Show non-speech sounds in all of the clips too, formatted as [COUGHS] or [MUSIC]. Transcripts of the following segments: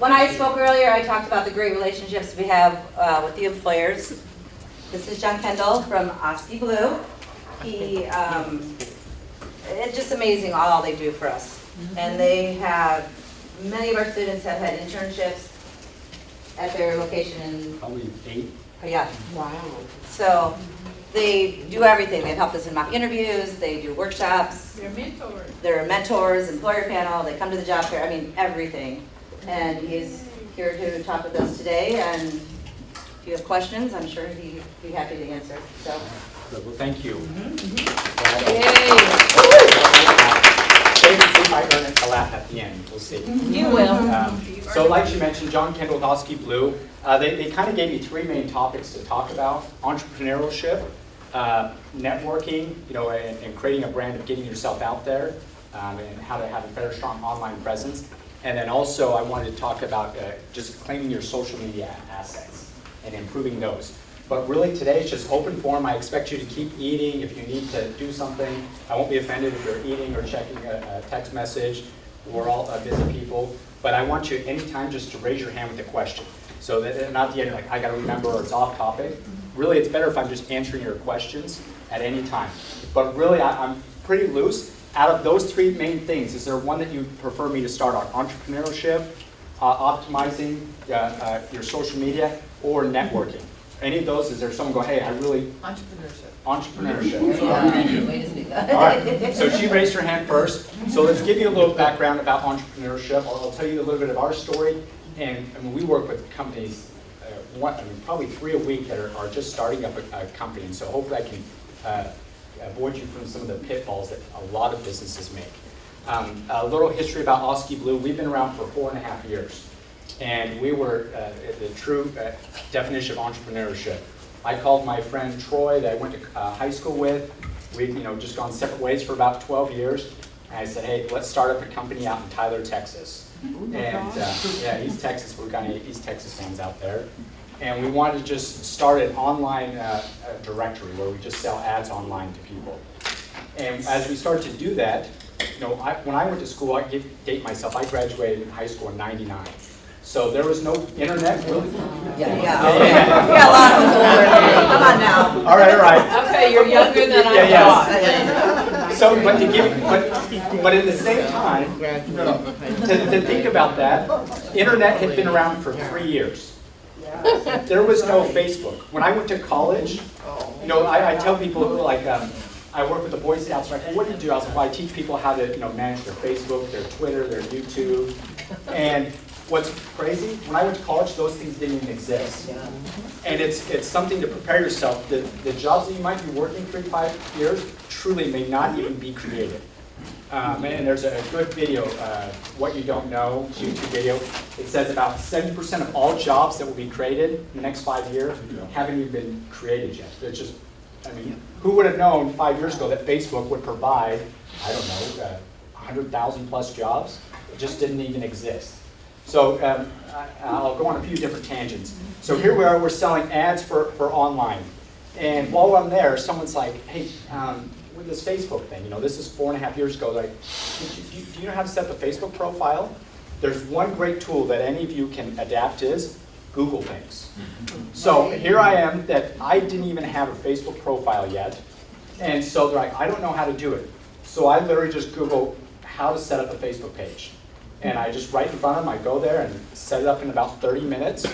when I spoke earlier, I talked about the great relationships we have uh, with the employers. This is John Kendall from Oski Blue. He, um, it's just amazing all they do for us. And they have, many of our students have had internships at their location in, Probably eight. yeah, Wow. so they do everything. They've helped us in mock interviews, they do workshops, They're mentors. they're mentors, employer panel, they come to the job fair, I mean, everything. And he's here to talk with us today, and if you have questions, I'm sure he'd be happy to answer, so. Well, thank you. Yay! Maybe see if I earn a laugh at the end, we'll see. You will. Um, So like she mentioned, John Kendall with Oski Blue, uh, they, they kind of gave me three main topics to talk about. Entrepreneurship, uh, networking, you know, and, and creating a brand of getting yourself out there, um, and how to have a better, strong online presence. And then also, I wanted to talk about uh, just claiming your social media assets and improving those. But really today is just open forum. I expect you to keep eating if you need to do something. I won't be offended if you're eating or checking a, a text message. We're all uh, busy people. But I want you anytime just to raise your hand with a question. So that not the end, like, I gotta remember or it's off topic. Really, it's better if I'm just answering your questions at any time. But really, I, I'm pretty loose. Out of those three main things, is there one that you prefer me to start on? Entrepreneurship, uh, optimizing uh, uh, your social media, or networking? Any of those, is there someone go, hey, I really, Entrepreneurship. entrepreneurship? [LAUGHS] Way to speak All right, so she raised her hand first. So let's give you a little background about entrepreneurship. I'll I'll tell you a little bit of our story. And I mean, we work with companies, uh, one, I mean, probably three a week that are, are just starting up a, a company. And so hopefully I can avoid you from some of the pitfalls that a lot of businesses make. Um, a little history about Oski Blue. We've been around for four and a half years. And we were uh, the true uh, definition of entrepreneurship. I called my friend Troy that I went to uh, high school with. We've you know, just gone separate ways for about 12 years. And I said, hey, let's start up a company out in Tyler, Texas. And uh, yeah, East Texas, we've got any East Texas fans out there. And we wanted to just start an online uh, uh, directory where we just sell ads online to people. And as we started to do that, you know, I, when I went to school, I give, date myself, I graduated in high school in 99. So there was no internet, really. Yeah, yeah. Yeah, a lot of us older, come on now. All right, all right. Okay, you're younger than I Yeah, yeah. So, but to give, but, but at the same time, to, to think about that, internet had been around for three years. There was no Facebook. When I went to college, you know, I, I tell people like, um, I work with the Boy Scouts, well, what do you do? I was like, well, I teach people how to, you know, manage their Facebook, their Twitter, their YouTube. And what's crazy, when I went to college, those things didn't even exist. And it's, it's something to prepare yourself. The, the jobs that you might be working three, five years truly may not even be created. Um, and there's a good video, uh, What You Don't Know, YouTube video. It says about 70% of all jobs that will be created in the next five years haven't even been created yet. It's just, I mean, who would have known five years ago that Facebook would provide, I don't know, uh, 100,000 plus jobs? It just didn't even exist. So um, I- I'll go on a few different tangents. So here we are, we're selling ads for, for online. And while I'm there, someone's like, hey, um, with this Facebook thing, you know, this is four and a half years ago, like, do you, do you know how to set up a Facebook profile? There's one great tool that any of you can adapt is Google things. Mm-hmm. So here I am that I didn't even have a Facebook profile yet. And so they're like, I don't know how to do it. So I literally just Google how to set up a Facebook page. And I just right in front of them, I go there and set it up in about 30 minutes.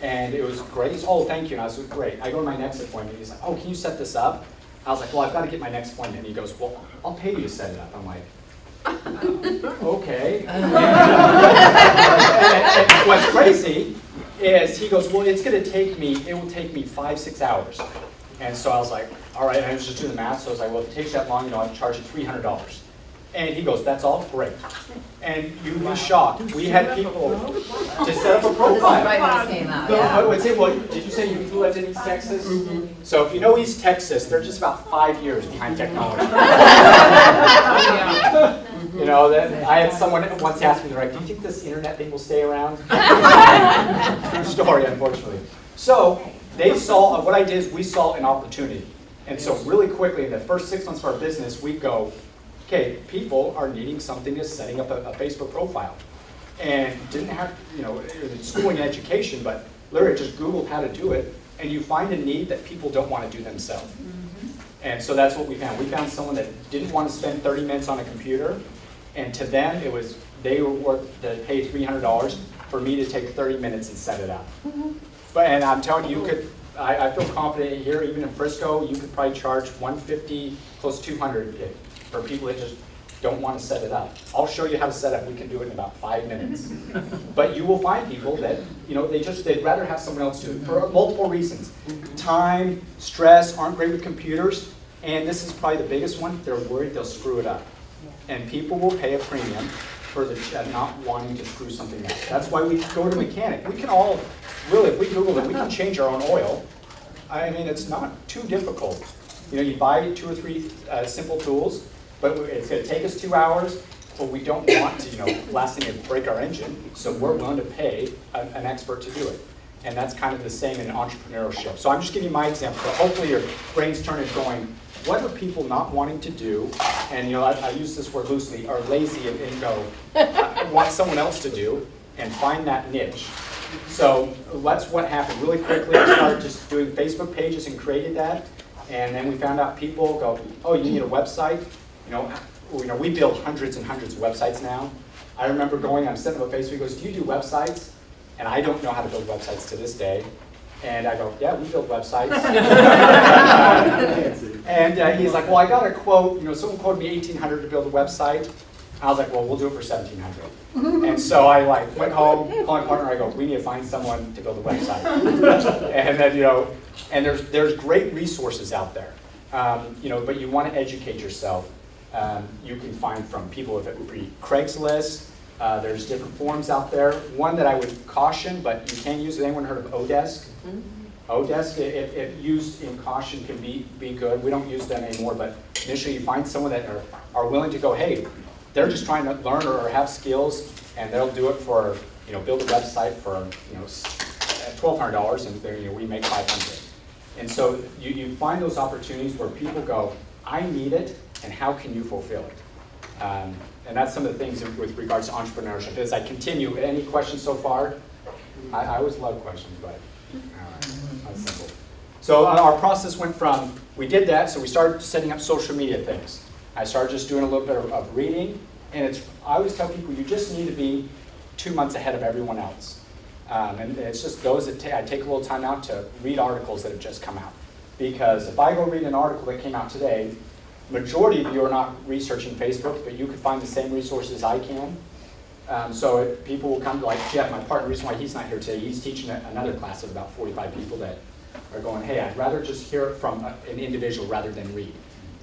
And it was great. He's, oh, thank you. And I was great. I go to my next appointment. He's like, oh, can you set this up? I was like, well, I've got to get my next appointment. And he goes, well, I'll pay you to set it up. I'm like, [LAUGHS] okay. [LAUGHS] And- and what's crazy is he goes, well, it's going to take me, it will take me five, six hours. And so I was like, all right, I was just doing the math, so I was like, well, if it takes that long, you know, I'll charge you $300. And he goes, that's all? Great. [LAUGHS] And you'd be shocked. We had people to set up a profile. Right when came out, So I would say, well, did you say you lived in East Texas? Mm-hmm. So if you know East Texas, they're just about five years behind technology. [LAUGHS] You know, that, I had someone once ask me, they're like, do you think this internet thing will stay around? [LAUGHS] True story, unfortunately. So they saw, what I did is we saw an opportunity. And so really quickly, in the first six months of our business, we go, okay, people are needing something as setting up a, a Facebook profile. and didn't have, you know, schooling and education, but literally just Googled how to do it, and you find a need that people don't want to do themselves. Mm-hmm. And so that's what we found. We found someone that didn't want to spend 30 minutes on a computer, and to them, it was, they were worth, to pay $300 for me to take 30 minutes and set it up. Mm-hmm. But, and I'm telling you, you could, I, I feel confident here, even in Frisco, you could probably charge 150, close to 200 if- for people that just don't want to set it up. I'll show you how to set up, we can do it in about five minutes. [LAUGHS] But you will find people that, you know, they just, they'd rather have someone else do it for multiple reasons. Time, stress, aren't great with computers, and this is probably the biggest one, they're worried they'll screw it up. And people will pay a premium for the, uh, not wanting to screw something up. That's why we go to mechanic. We can all, really, if we Google it, we can change our own oil. I mean, it's not too difficult. You know, you buy two or three uh, simple tools, but it's gonna take us two hours, but we don't want to, you know, last thing is break our engine, so we're willing to pay a- an expert to do it. And that's kind of the same in entrepreneurship. So I'm just giving you my example, but hopefully your brain's turning going, what are people not wanting to do? And, you know, I, I use this word loosely, are lazy and- and go, "I want someone else to do, and find that niche. So that's what happened. Really quickly, I started just doing Facebook pages and created that. And then we found out people go, oh, you need a website? You know, you know, we build hundreds and hundreds of websites now. I remember going, I'm setting up a Facebook, he goes, do you do websites? And I don't know how to build websites to this day. And I go, yeah, we build websites. [LAUGHS] And uh, he's like, well, I got a quote, you know, someone quoted me eighteen hundred to build a website. I was like, well, we'll do it for seventeen hundred. [LAUGHS] And so I like went home, called my partner, I go, we need to find someone to build a website. [LAUGHS] And then, you know, and there's, there's great resources out there. Um, You know, but you want to educate yourself. Um, You can find from people if it would be Craigslist, uh, there's different forums out there. One that I would caution, but you can use, it. anyone heard of Odesk? Odesk, if, if used in caution, can be, be good. We don't use them anymore, but initially you find someone that are, are willing to go, hey, they're just trying to learn or have skills, and they'll do it for, you know, build a website for, you know, twelve hundred dollars, and they're, you know, we make five hundred. And so you, you find those opportunities where people go, I need it, and how can you fulfill it? Um, And that's some of the things with regards to entrepreneurship. As I continue, any questions so far? I, I always love questions, but, all right, simple. So uh, our process went from, we did that, so we started setting up social media things. I started just doing a little bit of, of reading, and it's, I always tell people, you just need to be two months ahead of everyone else. Um, and it's just those that I take a little time out to read articles that have just come out. Because if I go read an article that came out today, majority of you are not researching Facebook, but you could find the same resources I can. Um, so it, people will come to like Jeff, my partner, the reason why he's not here today, he's teaching a- another class of about 45 people that are going, hey, I'd rather just hear it from a- an individual rather than read.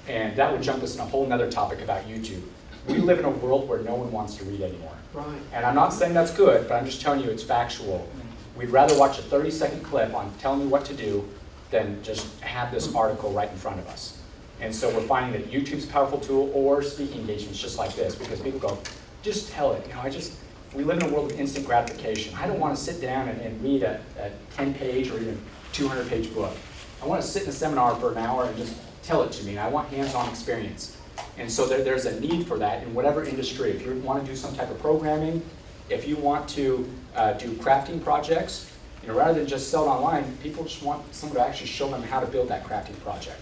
And that would jump us in a whole nother topic about YouTube. We live in a world where no one wants to read anymore. Right. And I'm not saying that's good, but I'm just telling you it's factual. We'd rather watch a 30-second clip on telling you what to do than just have this article right in front of us. And so we're finding that YouTube's a powerful tool or speaking engagements just like this, because people go, just tell it, you know, I just, we live in a world of instant gratification. I don't want to sit down and, and read a, a 10-page or even 200-page book. I want to sit in a seminar for an hour and just tell it to me, and I want hands-on experience. And so there, there's a need for that in whatever industry. If you want to do some type of programming, if you want to uh, do crafting projects, you know, rather than just sell it online, people just want someone to actually show them how to build that crafting project.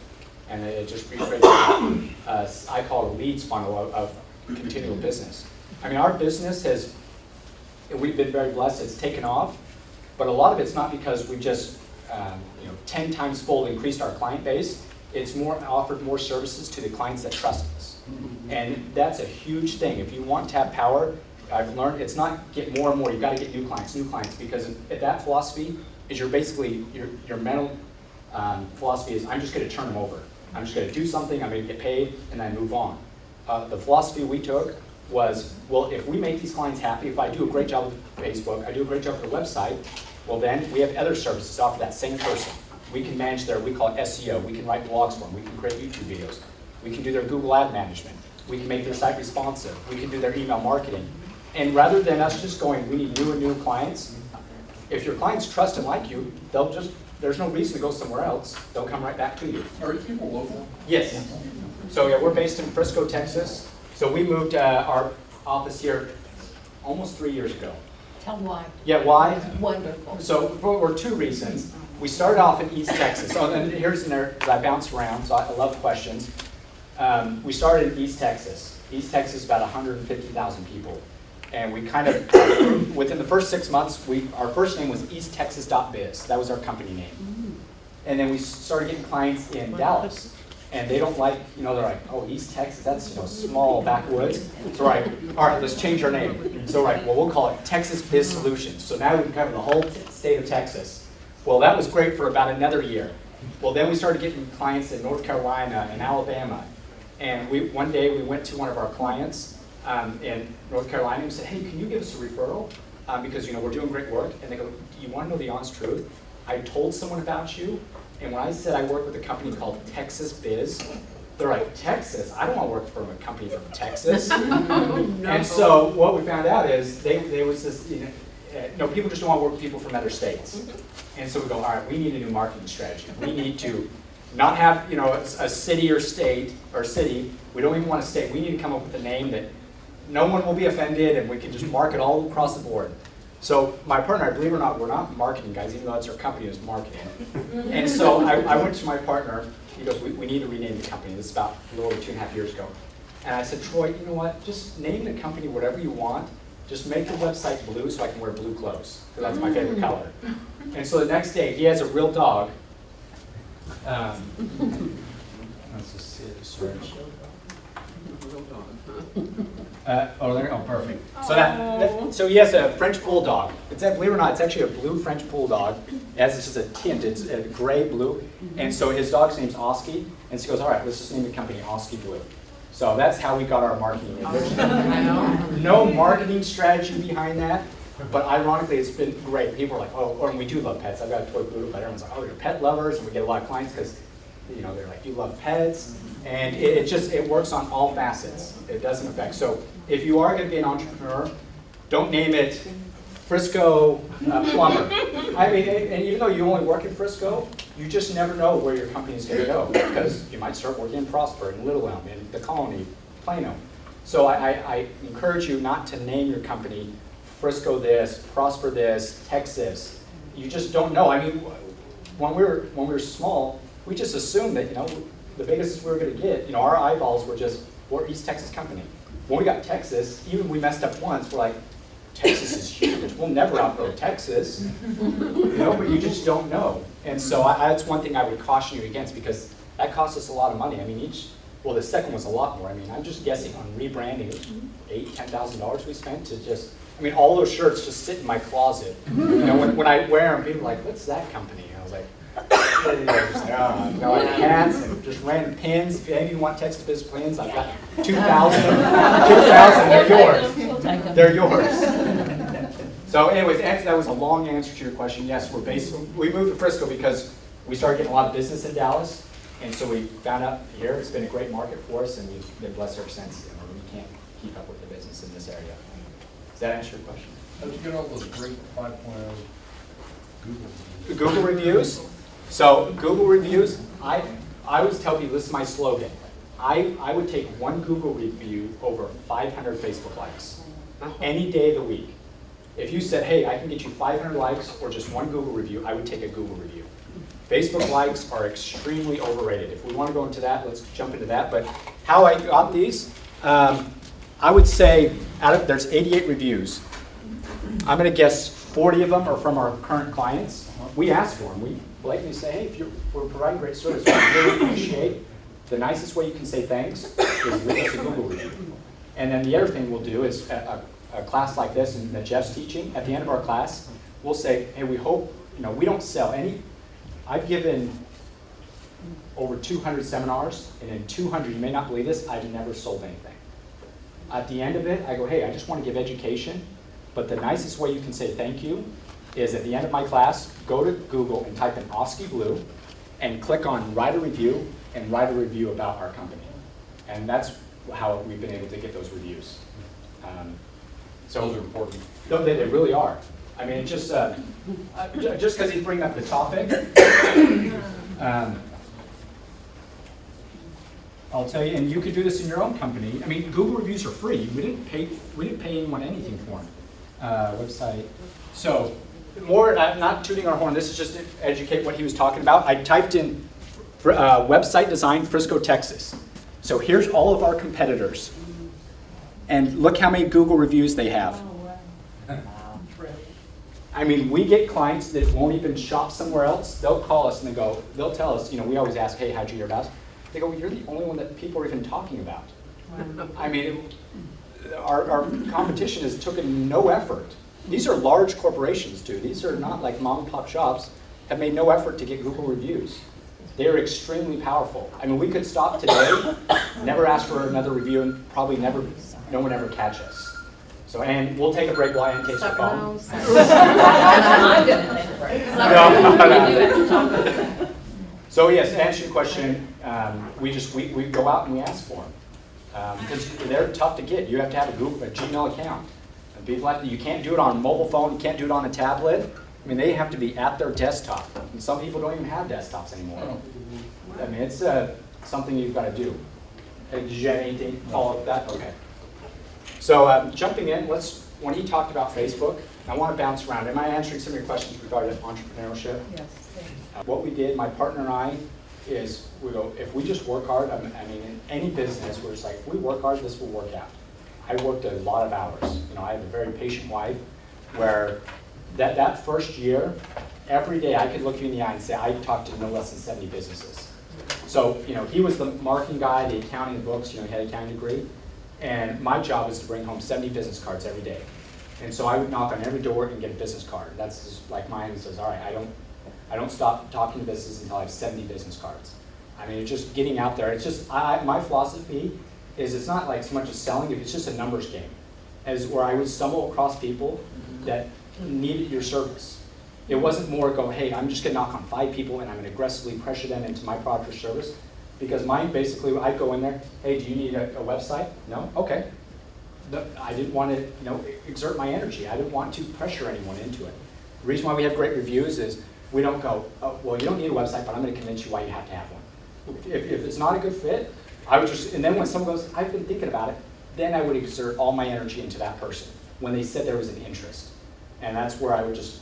And it just recreates, uh, I call it a leads funnel of, of continual business. I mean, our business has, we've been very blessed, it's taken off, but a lot of it's not because we just, um, you know, 10 times fold increased our client base. It's more, offered more services to the clients that trust us. And that's a huge thing. If you want to have power, I've learned, it's not get more and more, you've got to get new clients, new clients, because if that philosophy is your basically, your, your mental um, philosophy is, I'm just going to turn them over. I'm just going to do something, I'm going to get paid, and then move on. Uh, the philosophy we took was, well, if we make these clients happy, if I do a great job with Facebook, I do a great job with the website, well then, we have other services to offer that same person. We can manage their, we call it SEO, we can write blogs for them, we can create YouTube videos, we can do their Google ad management, we can make their site responsive, we can do their email marketing. And rather than us just going, we need new and new clients, if your clients trust and like you, they'll just, there's no reason to go somewhere else, they'll come right back to you. Are you people local? Yes. So yeah, we're based in Frisco, Texas. So we moved uh, our office here almost three years ago. Tell why. Yeah, why? Wonderful. So for, for two reasons. We started off in East Texas. Oh, and here's an area, because I bounce around, so I love questions. Um, we started in East Texas. East Texas, about 150,000 people. And we kind of, within the first six months, we, our first name was easttexas.biz. That was our company name. Mm. And then we started getting clients in Dallas. And they don't like, you know, they're like, oh, East Texas, that's, you know, small backwoods. So we're like, all right, let's change our name. So like, well, we'll call it Texas Biz Solutions. So now we can cover the whole state of Texas. Well, that was great for about another year. Well, then we started getting clients in North Carolina and Alabama. And we, one day, we went to one of our clients um, in North Carolina and said, hey, can you give us a referral? Um, because, you know, we're doing great work. And they go, do you want to know the honest truth? I told someone about you, and when I said I work with a company called Texas Biz, they're like, Texas? I don't want to work for a company from Texas. [LAUGHS] And so what we found out is they, there was this, you know, uh, no, people just don't want to work with people from other states. And so we go, all right, we need a new marketing strategy. We need to not have, you know, a, a city or state, or city, we don't even want a state. We need to come up with a name that no one will be offended and we can just market all across the board. So my partner, believe it or not, we're not marketing guys, even though that's our company is marketing. And so I, I went to my partner, he goes, we, we need to rename the company. This is about a little over two and a half years ago. And I said, Troy, you know what, just name the company whatever you want. Just make the website blue so I can wear blue clothes, because that's my favorite color. And so the next day, he has a real dog. Um, Let's just see it, search. Uh, oh, there, oh, perfect. So that, that- so he has a French bulldog. It's, a- believe it or not, it's actually a blue French bulldog. It has this is a tint, it's a gray blue. And so his dog's name's Oski. And so he goes, all right, let's just name the company Oski Blue. So that's how we got our marketing. There's no marketing strategy behind that. But ironically, it's been great. People are like, oh, or we do love pets. I've got a toy poodle, but everyone's like, oh, you're pet lovers, and we get a lot of clients because, you know, they're like, you love pets, and it, it just it works on all facets. It doesn't affect. So if you are going to be an entrepreneur, don't name it Frisco uh, Plumber. I mean, and even though you only work in Frisco, you just never know where your company is going to go because you might start working in Prosper, in Little Elm, in the Colony, Plano. So I, I, I encourage you not to name your company Frisco this, Prosper this, Texas. You just don't know. I mean, when we were when we were small, we just assumed that you know the biggest we were going to get. You know, our eyeballs were just we're East Texas company. When we got Texas, even we messed up once. We're like, Texas is huge. We'll never outgrow Texas. You know, but you just don't know. And so I, that's one thing I would caution you against because that costs us a lot of money. I mean, each well, the second was a lot more. I mean, I'm just guessing on rebranding, eight, ten thousand dollars we spent to just. I mean, all those shirts just sit in my closet. You know, when, when I wear them, people are like, "What's that company?" And I was like, "What is it?" I was like, "Oh, you know, I have hats and just random pins. If any of you want Texas Business Plans, I've got 2,000. [LAUGHS] 2,000, they're yours. We'll take them. They're yours. So anyways, that was a long answer to your question. Yes, we're based, we moved to Frisco because we started getting a lot of business in Dallas. And so we found out here, it's been a great market for us and we've been blessed ever since. You know, we can't keep up with the business in this area. Does that answer your question? How'd you get all those great five oh Google? Google reviews. So Google reviews, I, I always tell people, this is my slogan. I, I would take one Google review over 500 Facebook likes, any day of the week. If you said, hey, I can get you 500 likes or just one Google review, I would take a Google review. Facebook likes are extremely overrated. If we want to go into that, let's jump into that. But how I got these, um, I would say out of there's 88 reviews. I'm going to guess 40 of them are from our current clients. We ask for them. We blatantly say, hey, if you're, we're providing great service, we really appreciate. The nicest way you can say thanks is leave us a Google review. And then the other thing we'll do is a, a, a class like this and that Jeff's teaching, at the end of our class, we'll say, hey, we hope, you know, we don't sell any. I've given over 200 seminars, and in 200, you may not believe this, I've never sold anything. At the end of it, I go, hey, I just want to give education, but the nicest way you can say thank you is at the end of my class, go to Google and type in Oski Blue and click on write a review and write a review about our company. And that's how we've been able to get those reviews. Um, so Those are important. no, they, they really are. I mean, just, uh, uh, just because he's bringing up the topic, [COUGHS] um, I'll tell you, and you could do this in your own company. I mean, Google reviews are free. We didn't pay, we didn't pay anyone anything for them. uh, website. So, more, uh, not tooting our horn, this is just to educate what he was talking about. I typed in fr- uh, website design Frisco, Texas. So here's all of our competitors. And look how many Google reviews they have. I mean, we get clients that won't even shop somewhere else. They'll call us and they go, they'll tell us, you know, we always ask, hey, how'd you hear about us? They go, well, you're the only one that people are even talking about. I mean, it- our, our competition has taken no effort. These are large corporations too. These are not like mom and pop shops, have made no effort to get Google reviews. They are extremely powerful. I mean, we could stop today, [COUGHS] never ask for another review, and probably never, no one ever catch us. So, and we'll take a break while Ann takes her phone. I'm gonna take a break. No, no, no. We do have to talk about that. So yes, to answer your question, um, we just, we, we go out and we ask for them. Because they're tough to get. You have to have a Google, a Gmail account. And people have to, you can't do it on a mobile phone, you can't do it on a tablet. I mean, they have to be at their desktop. And some people don't even have desktops anymore. I mean, it's uh, something you've got to do. Uh, Did you have anything to follow up that? Okay. So um, jumping in, let's, when he talked about Facebook, I want to bounce around. Am I answering some of your questions regarding entrepreneurship? Yes. Uh, What we did, my partner and I, is we go, if we just work hard, I mean, I mean, in any business, we're just like, if we work hard, this will work out. I worked a lot of hours. You know, I have a very patient wife where that, that first year, every day I could look you in the eye and say, I talked to no less than 70 businesses. So, you know, he was the marketing guy, the accounting books, you know, he had an accounting degree. And my job was to bring home 70 business cards every day. And so I would knock on every door and get a business card. That's just like mine says, all right, I don't, I don't stop talking to businesses until I have 70 business cards. I mean, it's just getting out there. It's just, I, my philosophy is it's not like so much as selling, it's just a numbers game. As where I would stumble across people mm-hmm. that needed your service. It wasn't more go, hey, I'm just gonna knock on five people and I'm gonna aggressively pressure them into my product or service. Because mine basically, I'd go in there, hey, do you need a, a website? No? Okay. The- I didn't want to, you know, exert my energy. I didn't want to pressure anyone into it. The reason why we have great reviews is we don't go, oh, well, you don't need a website, but I'm going to convince you why you have to have one. If, if it's not a good fit, I would just, and then when someone goes, I've been thinking about it, then I would exert all my energy into that person when they said there was an interest. And that's where I would just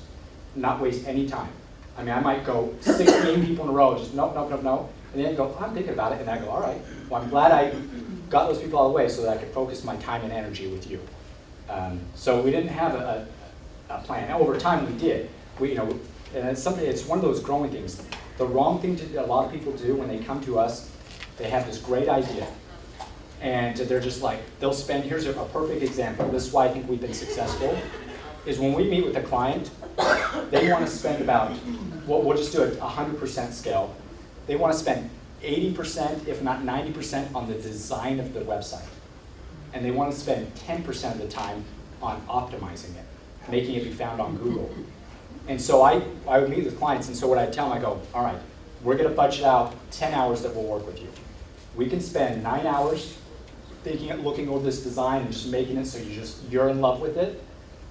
not waste any time. I mean, I might go 16 people in a row, just nope, nope, nope, nope, and then go, I'm thinking about it, and I go, all right, well, I'm glad I got those people out of the way so that I could focus my time and energy with you. Um, so we didn't have a, a, a plan. Now, over time, we did. We, you know, and it's something. It's one of those growing things. The wrong thing to a lot of people do when they come to us, they have this great idea, and they're just like they'll spend. Here's a, a perfect example. This is why I think we've been successful. Is when we meet with a client, they want to spend about. We'll, we'll just do a 100% scale. They want to spend 80%, if not 90%, on the design of the website. And they want to spend 10% of the time on optimizing it, making it be found on Google. And so I, I would meet with clients, and so what I tell them, I go, all right, we're going to budget out 10 hours that will work with you. We can spend nine hours thinking, at looking over this design and just making it so you just, you're in love with it.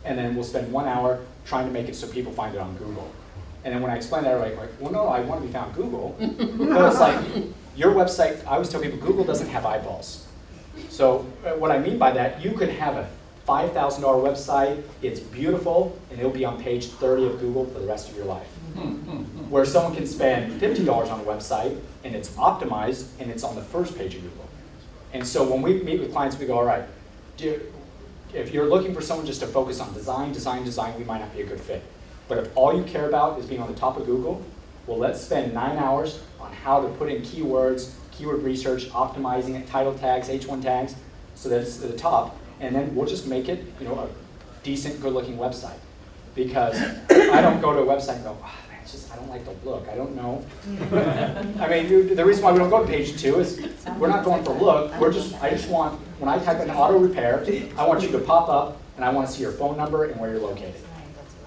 And then we'll spend one hour trying to make it so people find it on Google. And then when I explain that, they're like, like, well, no, I want to be found Google. [LAUGHS] But it's like, your website, I always tell people, Google doesn't have eyeballs. So uh, what I mean by that, you could have a $5,000 website, it's beautiful, and it'll be on page 30 of Google for the rest of your life. Where someone can spend $50 on a website, and it's optimized, and it's on the first page of Google. And so when we meet with clients, we go, all right, if you're looking for someone just to focus on design, design, design, we might not be a good fit. But if all you care about is being on the top of Google, well, let's spend nine hours on how to put in keywords, keyword research, optimizing it, title tags, H1 tags, so that it's at the top, and then we'll just make it, you know, a decent, good-looking website. Because I don't go to a website and go, ah, it's just, I don't like the look, I don't know. I mean, dude, the reason why we don't go to page two is we're not going for look, we're just, I just want, when I type in auto repair, I want you to pop up and I want to see your phone number and where you're located.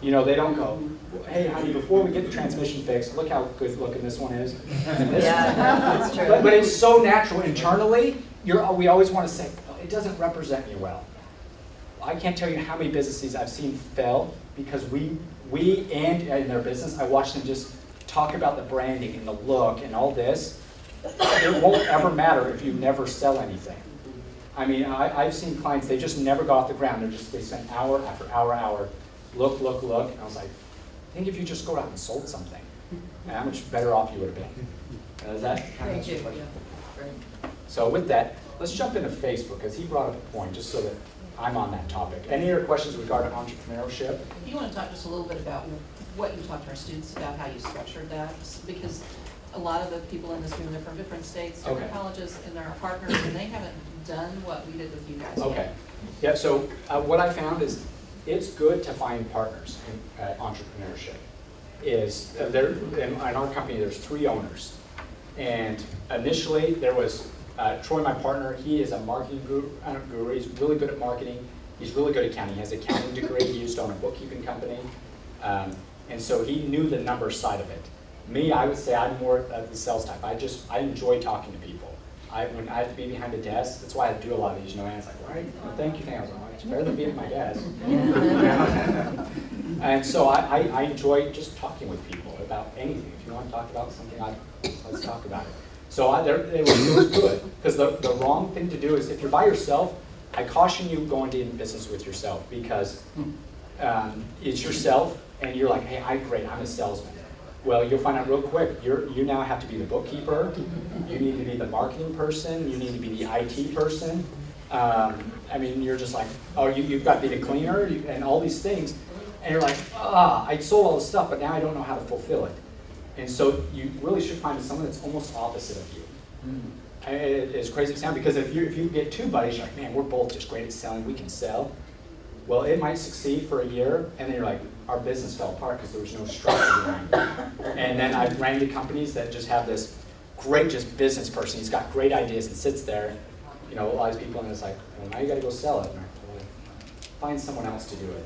You know, they don't go, hey, honey, before we get the transmission fixed, look how good looking this one is. and this Yeah, one." [LAUGHS] that's true. But, but it's so natural internally, you're, we always want to say, "Oh, it doesn't represent me well. I can't tell you how many businesses I've seen fail because we, we and in their business, I watch them just talk about the branding and the look and all this. It won't ever matter if you never sell anything. I mean, I, I've seen clients, they just never got off the ground, they're just, they spent hour after hour, hour, look, look, look, and I was like, I think if you just go out and sold something, how much better off you would have been. Uh, Is that kind of Thank you, yeah. So with that, let's jump into Facebook, because he brought up a point, just so that I'm on that topic. Any other questions regarding entrepreneurship? Do you want to talk just a little bit about what you talked to our students about, how you structured that? Because a lot of the people in this room, they're from different states, different Okay. colleges, and they're our partners, and they haven't done what we did with you guys yet. Okay. Yeah, so uh, what I found is it's good to find partners in uh, entrepreneurship. Is uh, there, in, in our company, there's three owners. And initially, there was uh, Troy, my partner, he is a marketing guru, uh, guru, he's really good at marketing, he's really good at accounting, he has an accounting degree, he used to own a bookkeeping company. Um, and so he knew the number side of it. Me, I would say I'm more of the sales type, I just, I enjoy talking to people. I, when I have to be behind a desk, that's why I do a lot of these, you know, and it's like, right, well, thank you, thank you. I was like, it's better than being at my desk. [LAUGHS] And so I, I, I enjoy just talking with people about anything. If you want to talk about something, I, let's talk about it. So I, it was, it good, because the, the wrong thing to do is, if you're by yourself, I caution you going into business with yourself, because um, it's yourself, and you're like, hey, I'm great, I'm a salesman. Well, you'll find out real quick, you're, you now have to be the bookkeeper, you need to be the marketing person, you need to be the IT person. Um, I mean, you're just like, oh, you, you've got to be the cleaner, you- and all these things. And you're like, ah, I sold all this stuff, but now I don't know how to fulfill it. And so you really should find someone that's almost opposite of you. Hmm. And it- It's crazy to sound, because if you, if you get two buddies, you're like, man, we're both just great at selling, we can sell. Well, it might succeed for a year, and then you're like, our business fell apart because there was no structure behind it. And then I've ran into companies that just have this great just business person, he's got great ideas and sits there, you know, a lot of people, and it's like, well, now you gotta go sell it. And like, "Well, Find someone else to do it.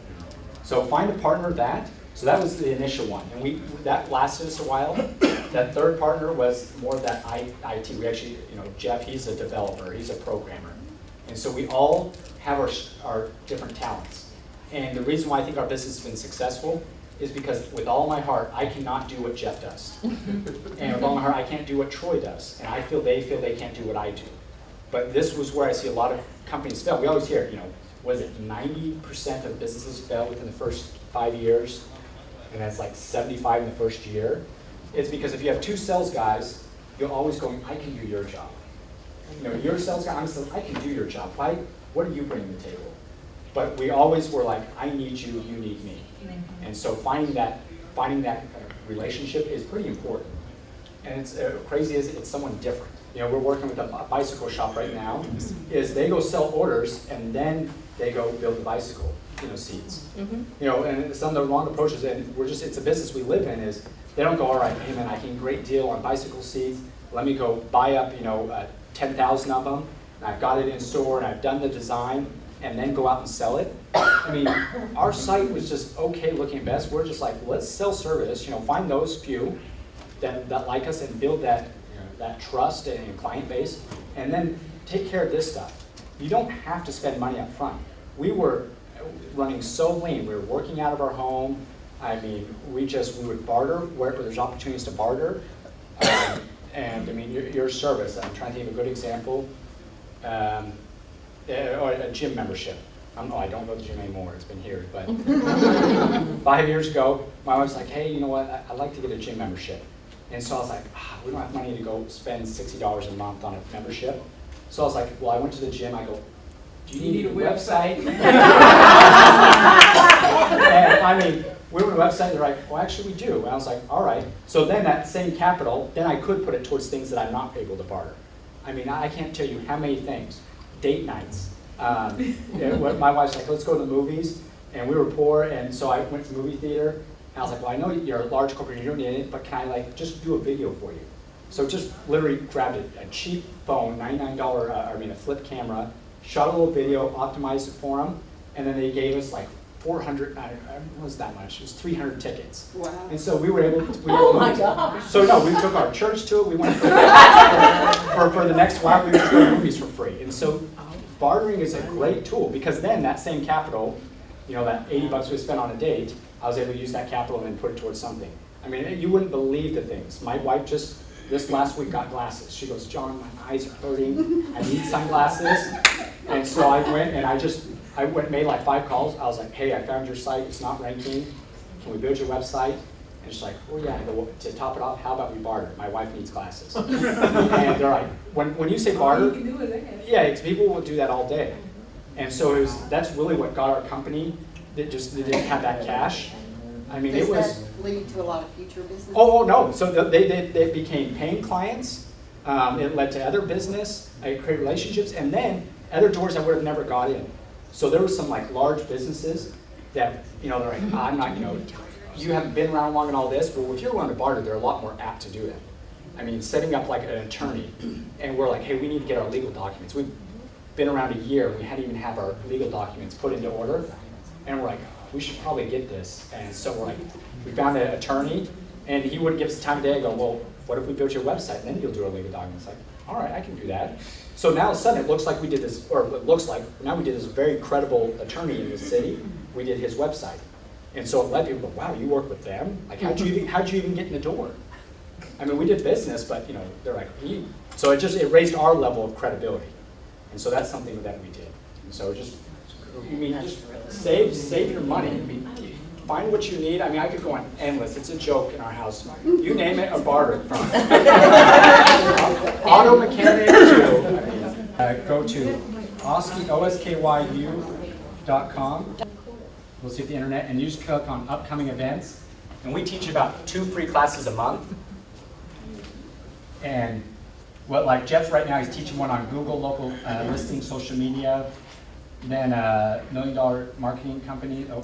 So find a partner that, so that was the initial one, and we, that lasted us a while. That third partner was more of that IT, we actually, you know, Jeff, he's a developer, he's a programmer. And so we all have our, our different talents. And the reason why I think our business has been successful is because with all my heart, I cannot do what Jeff does. [LAUGHS] And with all my heart, I can't do what Troy does. And I feel they feel they can't do what I do. But this was where I see a lot of companies fail. We always hear, you know, was it ninety percent of businesses fail within the first five years? And that's like seventy-five in the first year. It's because if you have two sales guys, you're always going, I can do your job. You know, you're a sales guy, I'm I can do your job. Why, what do you bring to the table? But we always were like, I need you, you need me. And so finding that, finding that uh, relationship is pretty important. And it's uh, crazy is it's someone different. You know, we're working with a bicycle shop right now, is they go sell orders and then they go build the bicycle, you know, seats. You know, and some of the wrong approaches, and we're just, it's a business we live in, is they don't go, all right, hey man, I can great deal on bicycle seats, let me go buy up, you know, uh, ten thousand of them, I've got it in store, and I've done the design, and then go out and sell it. I mean, our site was just okay looking best, we're just like, let's sell service, you know, find those few that, that like us and build that, you know, that trust and client base, and then take care of this stuff. You don't have to spend money up front. We were running so lean, we were working out of our home, I mean, we just, we would barter wherever there's opportunities to barter. Um, And, I mean, your, your service, I'm trying to think of a good example, um, uh, or a gym membership. I'm, oh, I don't go to the gym anymore, it's been years, but [LAUGHS] five years ago, my wife's like, hey, you know what, I- I'd like to get a gym membership. And so I was like, ah, we don't have money to go spend sixty dollars a month on a membership. So I was like, well, I went to the gym, I go, do you need a website? [LAUGHS] And I mean, we went to the website, they're like, well, actually, we do. And I was like, all right. So then that same capital, then I could put it towards things that I'm not able to barter. I mean, I can't tell you how many things, date nights. Um, My wife's like, let's go to the movies, and we were poor, and so I went to the movie theater, and I was like, well, I know you're a large corporation, you don't need it, but can I like, just do a video for you? So just literally grabbed a, a cheap phone, ninety-nine dollar, uh, I mean, a flip camera, shot a little video, optimized it for them, and then they gave us like four hundred, I, I, it was that much, it was three hundred tickets. Wow. And so we were able, to- we were Oh my to- gosh. So no, we took our church to it, we went for, [LAUGHS] for, for the next while, we would go to movies for free. And so bartering is a great tool, because then that same capital, you know, that eighty bucks we spent on a date, I was able to use that capital and then put it towards something. I mean, you wouldn't believe the things. My wife just, this last week got glasses. She goes, John, my eyes are hurting, I need sunglasses. And so I went and I just, I went, made like five calls. I was like, hey, I found your site, it's not ranking. Can we build your website? And she's like, oh yeah, go, to top it off, how about we barter? My wife needs glasses. [LAUGHS] And they're like, when, when you say barter, yeah, it's, people will do that all day. And so it was, that's really what got our company, that just, they didn't have that cash. I mean, it was. that lead to a lot of future business? Oh, oh, no, so they, they, they became paying clients, um, it led to other business, I created relationships, and then other doors I would have never got in. So there were some like large businesses that, you know, they're like, mm-hmm. I'm not, you know, you haven't been around long and all this, but if you're willing to barter, they're a lot more apt to do that. I mean, setting up like an attorney, and we're like, hey, we need to get our legal documents. We've been around a year, we hadn't even have our legal documents put into order, and we're like, we should probably get this. And so we're like, we found an attorney, and he wouldn't give us time of day. I go, well, what if we built your website, and then you'll do our legal documents? Like, all right, I can do that. So now sudden, it looks like we did this, or it looks like, now we did this very credible attorney in the city. We did his website. And so it led people go, wow, you work with them? Like, how'd you even, how'd you even get in the door? I mean, we did business, but, you know, they're like, so it just, it raised our level of credibility. And so that's something that we did. And so just, I mean, just save, save your money. I mean, find what you need. I mean, I could go on endless. It's a joke in our house. You name it, a barter from. [LAUGHS] [LAUGHS] Auto mechanic to, uh, go to osky, O-S-K-Y-U. We'll see if the internet, and you just click on upcoming events. And we teach about two free classes a month. And what, like Jeff's right now, he's teaching one on Google, local uh, listing, social media, then a million dollar marketing company. Oh,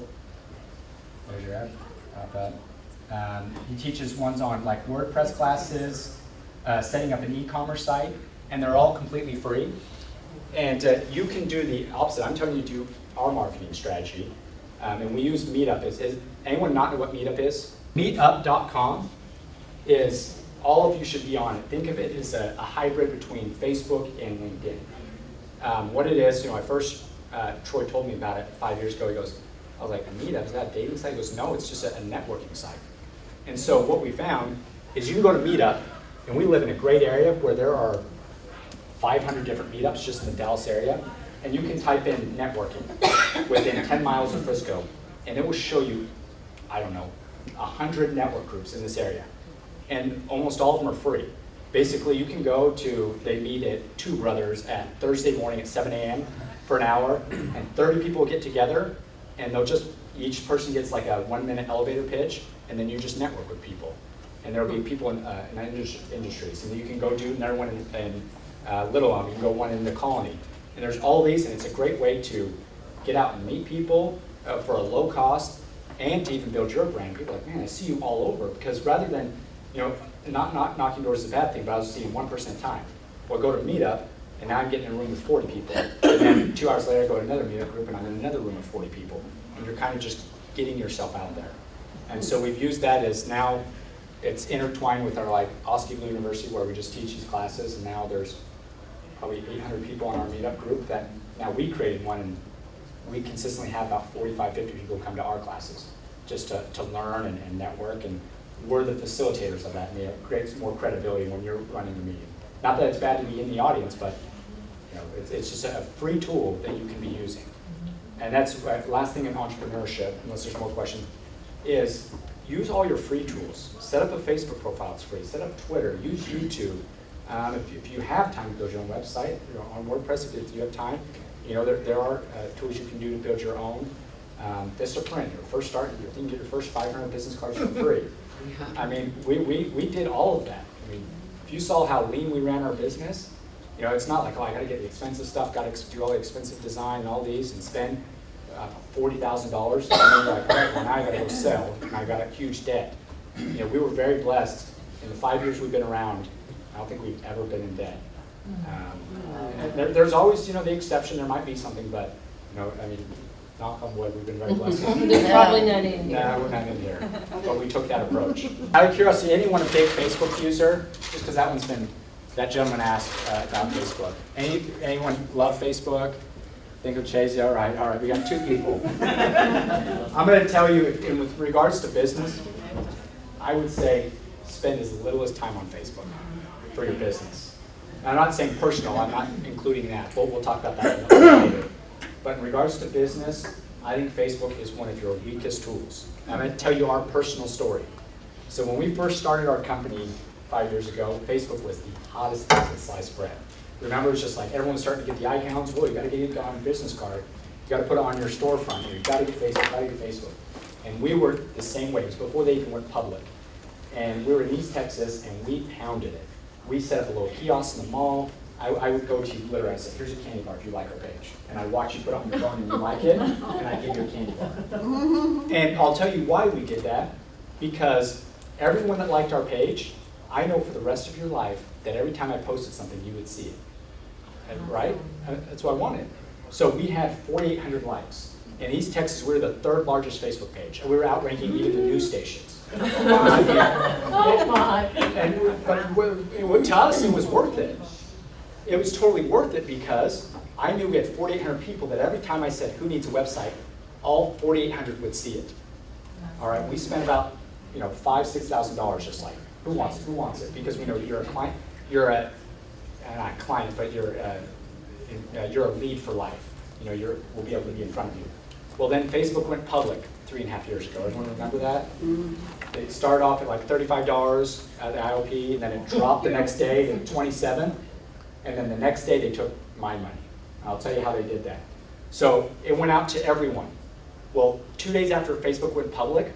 your ad. Pop up. Um, he teaches ones on like WordPress classes, uh, setting up an e-commerce site, and they're all completely free. And uh, you can do the opposite. I'm telling you to do our marketing strategy. Um, and we use Meetup. Is, is anyone not know what Meetup is? Meetup.com is all of you should be on it. Think of it as a, a hybrid between Facebook and LinkedIn. Um, what it is, you know, I first uh, Troy told me about it five years ago. He goes, I was like, a Meetup is that a dating site? He goes, no, it's just a, a networking site. And so what we found is you can go to Meetup, and we live in a great area where there are 500 different meetups just in the Dallas area, and you can type in networking within 10 miles of Frisco, and it will show you, I don't know, 100 network groups in this area. And almost all of them are free. Basically, you can go to, they meet at Two Brothers at Thursday morning at 7 a.m. for an hour, and 30 people get together, and they'll just, each person gets like a one minute elevator pitch, and then you just network with people. And there'll be people in, uh, in indus- industries, and you can go do another one in, in uh, Little Elm, you can go one in the Colony. And there's all these, and it's a great way to get out and meet people uh, for a low cost, and to even build your brand. People are like, man, I see you all over, because rather than, you know, not, not knocking doors is a bad thing, but I was seeing one person at a time. Well, go to a meetup, and now I'm getting in a room with 40 people. And then two hours later, I go to another meetup group, and I'm in another room with 40 people. And you're kind of just getting yourself out there. And so we've used that as now, it's intertwined with our like Oski Blue University, where we just teach these classes, and now there's probably 800 people on our meetup group that, now we created one, and we consistently have about 45, 50 people come to our classes, just to, to learn and, and network, and we're the facilitators of that, and it creates more credibility when you're running the meeting. Not that it's bad to be in the audience, but, you know, it's, it's just a free tool that you can be using. And that's, uh, last thing in entrepreneurship, unless there's more questions, is use all your free tools. Set up a Facebook profile, it's free. Set up Twitter, use YouTube. Um, if, if you have time to build your own website, you know, on WordPress, if you have time, you know, there, there are uh, tools you can do to build your own. Um, Vistaprint, your first start, you can get your first 500 business cards for free. [LAUGHS] I mean, we, we, we did all of that. I mean, if you saw how lean we ran our business, you know, it's not like, oh, I gotta get the expensive stuff, gotta do all the expensive design and all these and spend uh, forty thousand dollars. And then like, right, well, now I gotta go sell, and I got a huge debt. You know, we were very blessed. In the five years we've been around, I don't think we've ever been in debt. Um, and there, there's always, you know, the exception, there might be something, but, you know, I mean, knock on wood, we've been very [LAUGHS] blessed. There's probably none in here. No, we're not in here, but we took that approach. Out of curiosity, anyone a big Facebook user? Just because that one's been, that gentleman asked uh, about Facebook. Any, anyone love Facebook? Think of Chase, all right, all right, we got two people. I'm gonna tell you, in with regards to business, I would say spend as little as time on Facebook for your business. I'm not saying personal, I'm not including that, but we'll talk about that a little later. But in regards to business, I think Facebook is one of your weakest tools. I'm gonna tell you our personal story. So when we first started our company five years ago, Facebook was the hottest thing since sliced bread. Remember, it was just like everyone was starting to get the icons, well, you gotta get it on your business card, you gotta put it on your storefront, you gotta get Facebook, You gotta get Facebook. And we were the same way, it was before they even went public. And we were in East Texas and we pounded it. We set up a little kiosk in the mall. I, I would go to you literally, I said, here's a candy bar if you like our page. And I watch you put it on your phone and you like it, and I give you a candy bar. And I'll tell you why we did that, because everyone that liked our page, I know for the rest of your life that every time I posted something, you would see it. And- Right? Uh, That's what I wanted. So we had 4,800 likes. In East Texas, we we're the third largest Facebook page, and we were outranking even the news stations. [LAUGHS] Oh, my. And, but to us, it was worth it. It was totally worth it because I knew we had 4,800 people that every time I said, who needs a website, all 4,800 would see it. All right, we spent about, you know, five, six thousand dollars just like, who wants it, who wants it? Because we know you're a client, you're a, uh, not client, but you're, a- uh, you're a lead for life. You know, you're, we'll be able to be in front of you. Well, then Facebook went public three and a half years ago. Everyone remember that? They started off at like thirty-five dollars at the IOP, and then it dropped the next day to twenty-seven. And then the next day, they took my money. I'll tell you how they did that. So it went out to everyone. Well, two days after Facebook went public,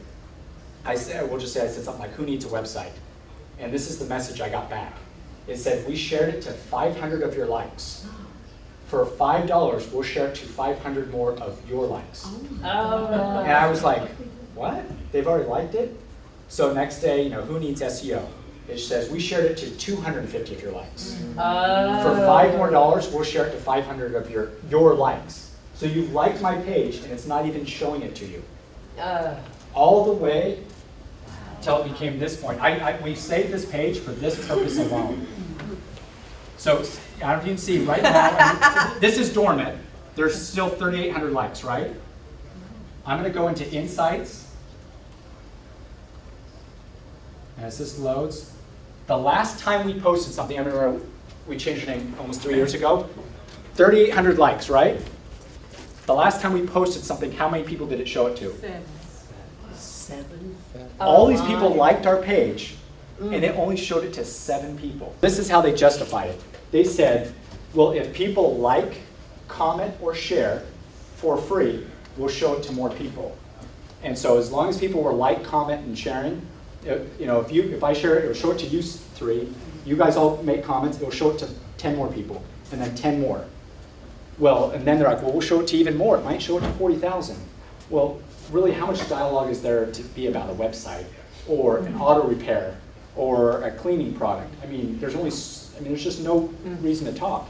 I said, we'll just say I said something like, who needs a website? And this is the message I got back. It said, we shared it to 500 of your likes. For $5, we'll share it to 500 more of your likes. Oh, And I was like, what? They've already liked it? So next day, you know, who needs SEO? It says, we shared it to 250 of your likes. Oh. For five more dollars, we'll share it to 500 of your, your likes. So you've liked my page and it's not even showing it to you. Uh, All the way till it became this point. I, I, we saved this page for this purpose alone. So, I don't know if you can see right now, I mean, this is dormant. There's still 3,800 likes, right? I'm gonna go into insights. As this loads, the last time we posted something, I remember we changed the name almost three years ago, 3,800 likes, right? The last time we posted something, how many people did it show it to? Seven. All Oh, these people my. liked our page, and it only showed it to seven people. This is how they justified it. They said, well, if people like, comment, or share for free, we'll show it to more people. And so as long as people were like, comment, and sharing, it- you know, if you, if I share it, it'll show it to you three, you guys all make comments, it'll show it to ten more people, and then ten more. Well, and then they're like, well, we'll show it to even more. It might show it to 40,000. Well, really, how much dialogue is there to be about a website or an auto repair or a cleaning product? I mean, there's only, I mean, there's just no reason to talk.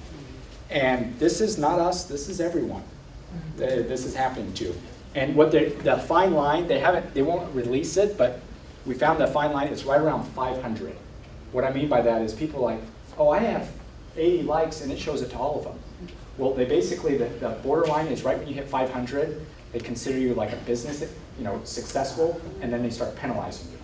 And this is not us, this is everyone. This is happening to. And what the fine line, they haven't, they won't release it, but we found that fine line is right around 500. What I mean by that is people are like, oh, I have 80 likes and it shows it to all of them. Well, they basically, the, the borderline is right when you hit 500, they consider you like a business, you know, successful, and then they start penalizing you.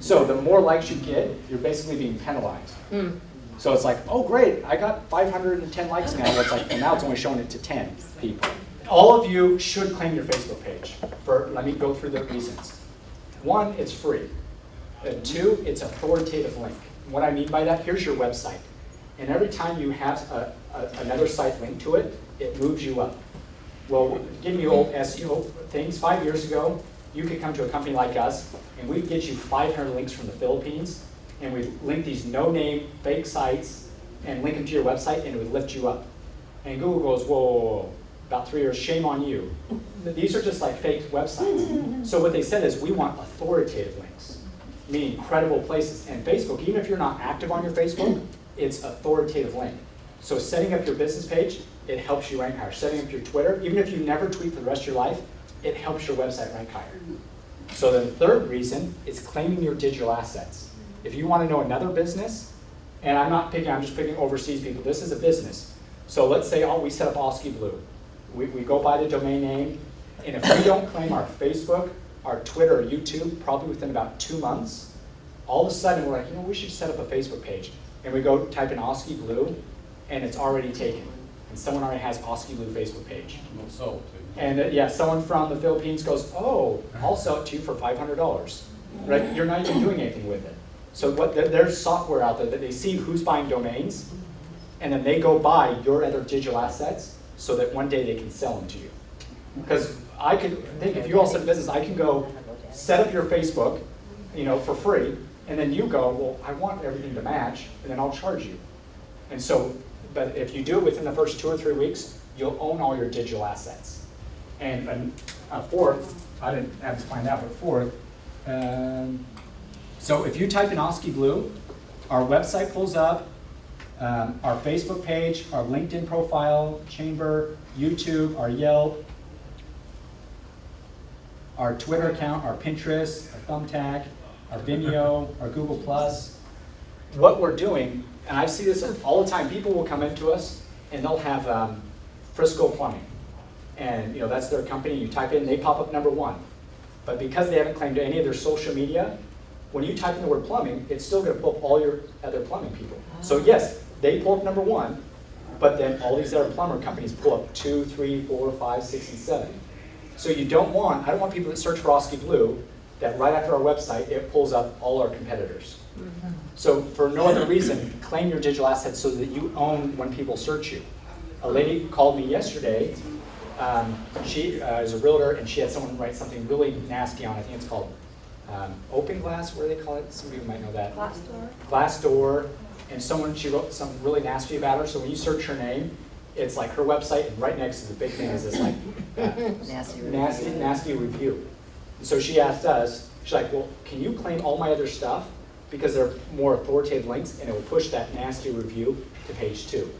So the more likes you get, you're basically being penalized. Mm. So it's like, oh, great, I got 510 likes now. It's like, well, now it's only showing it to 10 people. All of you should claim your Facebook page. For let me go through the reasons. One, it's free. Uh, two, it's authoritative link. What I mean by that, here's your website. And every time you have a, a, another site linked to it, it moves you up. Well, giving you old SEO things, five years ago, you could come to a company like us, and we'd get you 500 links from the Philippines, and we'd link these no-name fake sites, and link them to your website, and it would lift you up. And Google goes, whoa, whoa, whoa, about three years, shame on you. These are just like fake websites. Mm-hmm. So what they said is, we want authoritative links, meaning credible places. And Facebook, even if you're not active on your Facebook, mm-hmm. it's authoritative link. So setting up your business page, it helps you rank higher. Setting up your Twitter, even if you never tweet for the rest of your life, it helps your website rank higher. Mm-hmm. So the third reason is claiming your digital assets. If you want to know another business, and I'm not picking, I'm just picking overseas people, this is a business. So let's say, oh, we set up Oski Blue. We, we go by the domain name, and if we don't claim our Facebook, our Twitter, or YouTube, probably within about two months, all of a sudden we're like, you know, we should set up a Facebook page. and we go type in Oski Blue, and it's already taken. And someone already has Oski Blue Facebook page. We'll sell it to And uh, yeah, someone from the Philippines goes, oh, I'll sell it to you for five hundred dollars. Right, you're not even doing anything with it. So what, there- there's software out there that they see who's buying domains, and then they go buy your other digital assets so that one day they can sell them to you. Because I could think, if you all set a business, I can go set up your Facebook, you know, for free, and then you go, well, I want everything to match, and then I'll charge you. And so, but if you do it within the first two or three weeks, you'll own all your digital assets. And, and uh, fourth, I didn't have to find out, but fourth, um, so if you type in Oski Blue, our website pulls up, um, our Facebook page, our LinkedIn profile, Chamber, YouTube, our Yelp, our Twitter account, our Pinterest, our Thumbtack, our Vimeo, our Google Plus. What we're doing, and I see this all the time, people will come into us and they'll have um, Frisco Plumbing. And you know that's their company, you type in, they pop up number one. But because they haven't claimed any of their social media, when you type in the word plumbing, it's still gonna pull up all your other plumbing people. So yes, they pull up number one, but then all these other plumber companies pull up two, three, four, five, six, and seven. So you don't want, I don't want people that search for Oski Blue, that right after our website, it pulls up all our competitors. So for no other reason, claim your digital assets so that you own when people search you. A lady called me yesterday, um, she uh, is a realtor, and she had someone write something really nasty on, I think it's called um, open glass, what do they call it? Some of you might know that. Glassdoor? Glass door, and someone, she wrote something really nasty about her, so when you search her name, it's like her website, and right next to the big thing is this like, [LAUGHS] Nasty. nasty, nasty review. So she asked us, she's like, well, can you claim all my other stuff? Because they're more authoritative links, and it will push that nasty review to page two.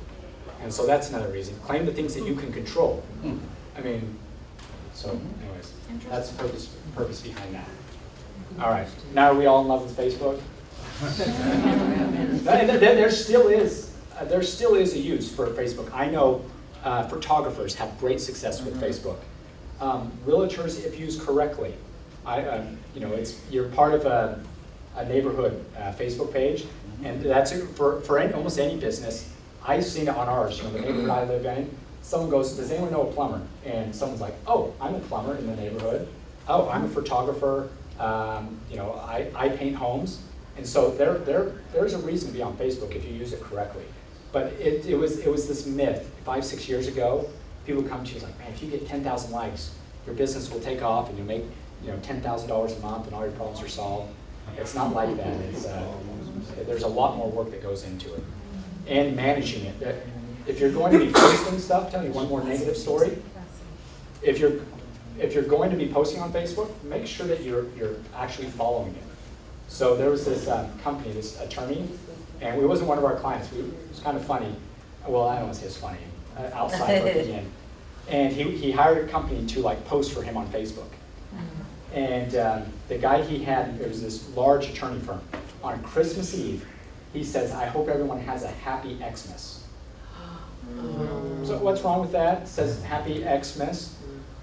And so that's another reason. Claim the things that you can control. Hmm. I mean, so mm-hmm. anyways, that's the purpose, purpose behind that. All right, now are we all in love with Facebook? [LAUGHS] There, there- there still is, uh, there still is a use for Facebook. I know uh, photographers have great success with Facebook. Um, Realtors, if used correctly, I, um, you know, it's, you're part of a, a neighborhood uh, Facebook page, and that's, for, for any, almost any business, I've seen it on ours, you know, the neighborhood I live in, someone goes, does anyone know a plumber? And someone's like, oh, I'm a plumber in the neighborhood. Oh, I'm a photographer, um, you know, I, I paint homes. And so there, there, there's a reason to be on Facebook if you use it correctly. But it, it was, it was this myth, five, six years ago, people would come to you like, man, if you get ten thousand likes, your business will take off and you'll make, you know, ten thousand dollars a month and all your problems are solved. It's not like that, uh, there's a lot more work that goes into it. And managing it, if you're going to be posting stuff, tell me one more negative story. If you're, if you're going to be posting on Facebook, make sure that you're, you're actually following it. So there was this um, company, this attorney, and it wasn't one of our clients. We, it was kind of funny. Well, I don't want to say it's funny, uh, outside looking in. And he, he hired a company to like post for him on Facebook. And um, the guy he had, it was this large attorney firm. On Christmas Eve, he says, I hope everyone has a happy Xmas. So what's wrong with that? It says happy Xmas.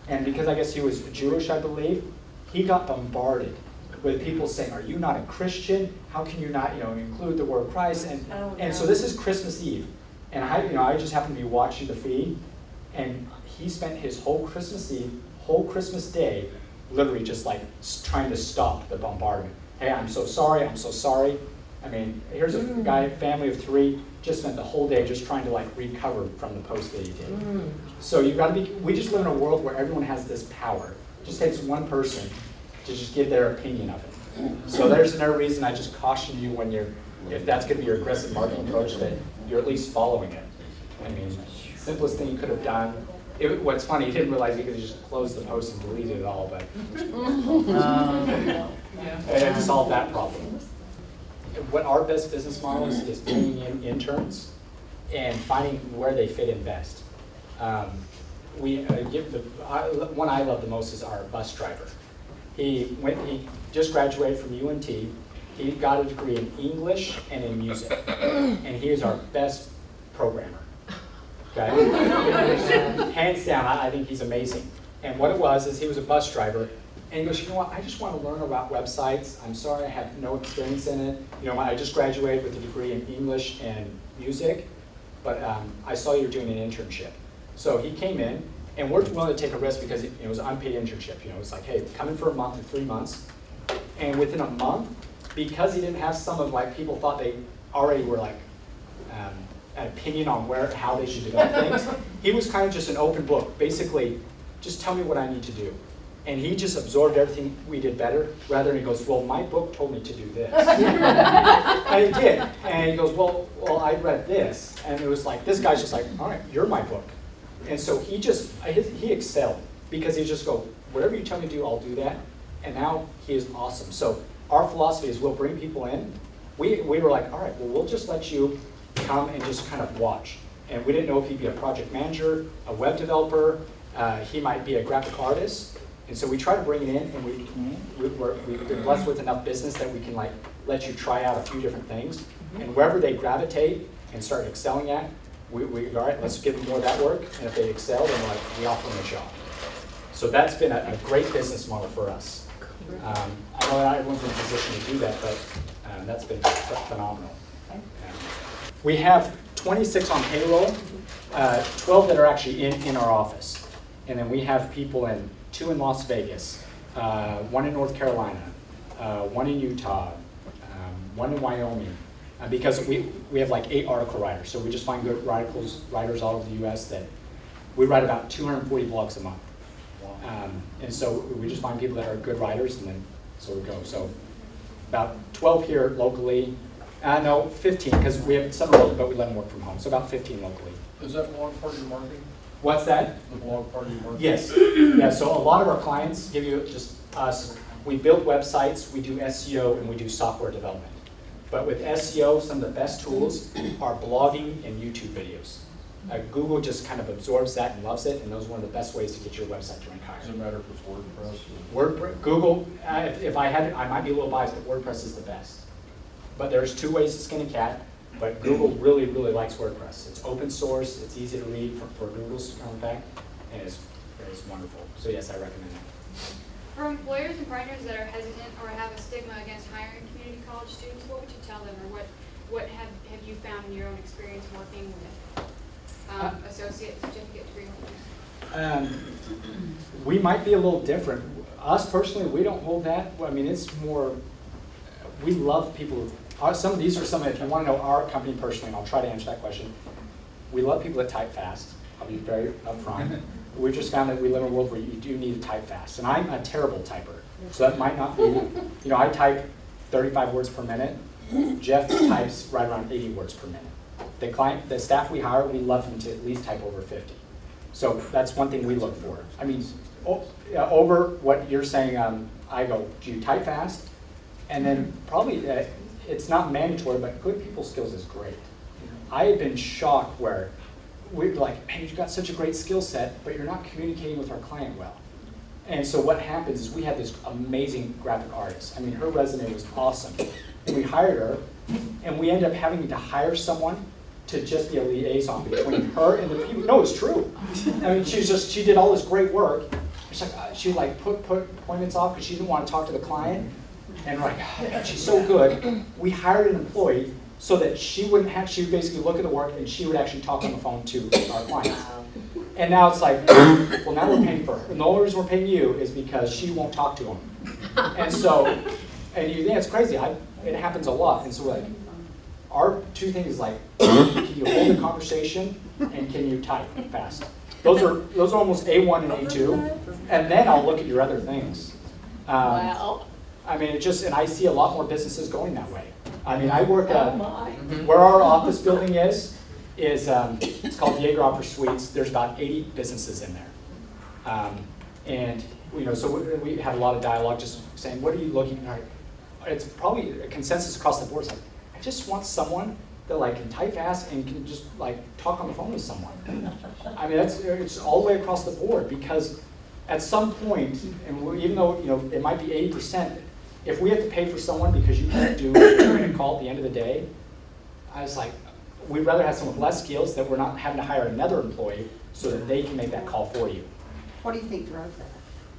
And because I guess he was Jewish, I believe, he got bombarded with people saying, are you not a Christian? How can you not, you know, include the word Christ? And, Oh, and so this is Christmas Eve. And I, you know, I just happened to be watching the feed, and he spent his whole Christmas Eve, whole Christmas day, literally just like trying to stop the bombardment. Hey, I'm so sorry, I'm so sorry. I mean, here's a mm. guy, family of three, just spent the whole day just trying to like recover from the post that he did. Mm. So you've got to be, we just live in a world where everyone has this power. It just takes one person to just give their opinion of it. So there's another reason I just caution you when you're, if that's going to be your aggressive marketing approach, that you're at least following it. I mean, simplest thing you could have done. It, what's funny, you didn't realize you could just closed the post and deleted it all, but Yeah. and solve that problem. What our best business model is, is bringing in interns and finding where they fit in best. Um, we uh, give the I, one I love the most is our bus driver. He went. He just graduated from UNT. He got a degree in English and in music, [COUGHS] and he is our best programmer. Okay, [LAUGHS] hands down, I, I think he's amazing. And what it was is he was a bus driver, And he goes, you know what, I just want to learn about websites. I'm sorry I have no experience in it. You know, I just graduated with a degree in English and music, but um, I saw you were doing an internship. So he came in, and we're willing to take a risk because it, it was an unpaid internship. You know, it's like, hey, come in for a month or three months, and within a month, because he didn't have some of like people thought they already were like um, an opinion on where how they should develop things, he was kind of just an open book. Basically, just tell me what I need to do. And he just absorbed everything we did better, rather than he goes, well, my book told me to do this. [LAUGHS] and he did. And he goes, well, well, I read this. And it was like, this guy's just like, all right, you're my book. And so he just, he excelled because he just go, whatever you tell me to do, I'll do that. And now he is awesome. So our philosophy is we'll bring people in. We, we were like, all right, well, we'll just let you come and just kind of watch. And we didn't know if he'd be a project manager, a web developer, uh, he might be a graphic artist. And so we try to bring it in and we, we- we've been blessed with enough business that we can like let you try out a few different things. And wherever they gravitate and start excelling at, we, we, all right, let's give them more of that work. And if they excel, then like, we offer them a job. So that's been a, a great business model for us. Um, I know not everyone's in a position to do that, but um, that's been phenomenal. Um, We have 26 on payroll, uh, 12 that are actually in, in our office. And then we have people in, two in Las Vegas, uh, one in North Carolina, uh, one in Utah, um, one in Wyoming. Uh, Because we, we have like eight article writers, so we just find good articles, writers all over the US that, we write about 240 blogs a month. Um, And so we just find people that are good writers and then, so we go. So about 12 here locally, uh, no, 15, because we have some local, but we let them work from home, so about 15 locally. Is that blog part of your marketing? What's that? The blog part of your marketing? Yes, yeah, so a lot of our clients give you just us, we build websites, we do SEO, and we do software development. But with SEO, some of the best tools are blogging and YouTube videos. Uh, Google just kind of absorbs that and loves it, and those are one of the best ways to get your website to rank Does it higher. matter if it's WordPress or? WordPress, Google, uh, if, if I had, I might be a little biased, but WordPress is the best. But there's two ways to skin a cat, but Google really, really likes WordPress. It's open source, it's easy to read for, for Google's contact, and it's, it's wonderful. So yes, I recommend it. For employers and partners that are hesitant or have a stigma against hiring community college students, what would you tell them, or what, what have, have you found in your own experience working with um, associate certificate degree holders? Um, we might be a little different. Us personally, we don't hold that. I mean, it's more, we love people. Our, some of these are some, if you want to know our company personally, and I'll try to answer that question. We love people that type fast. I'll be very upfront. We just found that we live in a world where you do need to type fast. And I'm a terrible typer. So that might not be, you know, I type 35 words per minute. Jeff types right around 80 words per minute. The client, the staff we hire, we love them to at least type over 50. So that's one thing we look for. I mean, over what you're saying, um, I go, do you type fast? And then probably, uh, it's not mandatory, but good people skills is great. I have been shocked where we're like, man, you've got such a great skill set, but you're not communicating with our client well. And so what happens is we had this amazing graphic artist. I mean, her resume was awesome. And we hired her, and we ended up having to hire someone to just be a liaison between her and the people. No, it's true. I mean, she just, she did all this great work. It's like, uh, she like put, put appointments off because she didn't want to talk to the client. And like, "Oh, she's so good. We hired an employee so that she wouldn't have, she would basically look at the work and she would actually talk on the phone to our clients. And now it's like, well, now we're paying for her. And the only reason we're paying you is because she won't talk to him. And so, and you, yeah, it's crazy. I, it happens a lot. And so we're like, our two things like, can you hold a conversation and can you type fast? Those are, those are almost A1 and A2. And then I'll look at your other things. Um, Wow. I mean, it just, and I see a lot more businesses going that way. I mean, I work, Oh, uh, where our office building is, is, um, it's called Jaeger Suites. There's about 80 businesses in there. Um, and, you know, so we, we had a lot of dialogue just saying, what are you looking at? It's probably a consensus across the board. It's like, I just want someone that like can type fast and can just like talk on the phone with someone. [LAUGHS] I mean, that's, it's all the way across the board because at some point, and even though, you know, it might be 80%, if we have to pay for someone because you can't do a call at the end of the day, I was like, we'd rather have someone with less skills that we're not having to hire another employee so that they can make that call for you. What do you think drove that?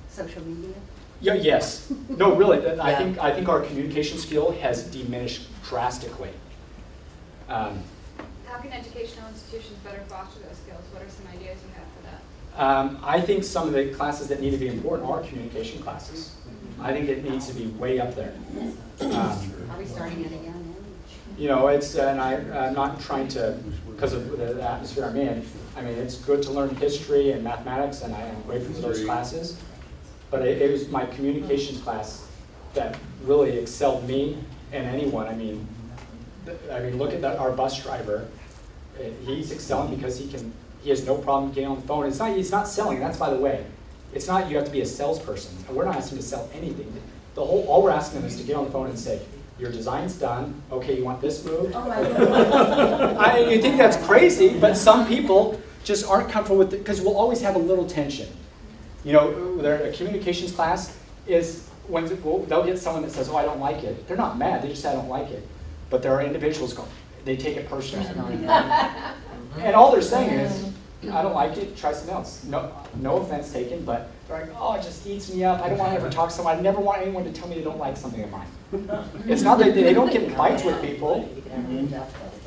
Social media? Yeah, yes. No, really, that- I think, I think our communication skill has diminished drastically. Um, How can educational institutions better foster those skills? What are some ideas you have for that? Um, I think some of the classes that need to be important are communication classes. I think it needs to be way up there. Um, Are we starting at a young age? You know, it's, and I, I'm not trying to, because of the the atmosphere I'm in, I mean, it's good to learn history and mathematics, and I am grateful for those classes. But it, it was my communications class that really excelled me and anyone, I mean, I mean, look at that, our bus driver. Uh, He's excelling because he can, he has no problem getting on the phone. It's not, he's not selling, that's by the way. It's not you have to be a salesperson, and we're not asking to sell anything. The whole, all we're asking them is to get on the phone and say, your design's done, okay, you want this moved? Oh, my [LAUGHS] I, you think that's crazy, but some people just aren't comfortable with it, because we'll always have a little tension. You know, their a communications class is, when, well, they'll get someone that says, oh, I don't like it. They're not mad, they just say, I don't like it. But there are individuals go, they take it personally. [LAUGHS] And all they're saying is, I don't like it, try something else. No, no offense taken, but they're like, oh, it just eats me up. I don't want to ever talk to someone. I never want anyone to tell me they don't like something of mine. It's not that they don't get fights with people,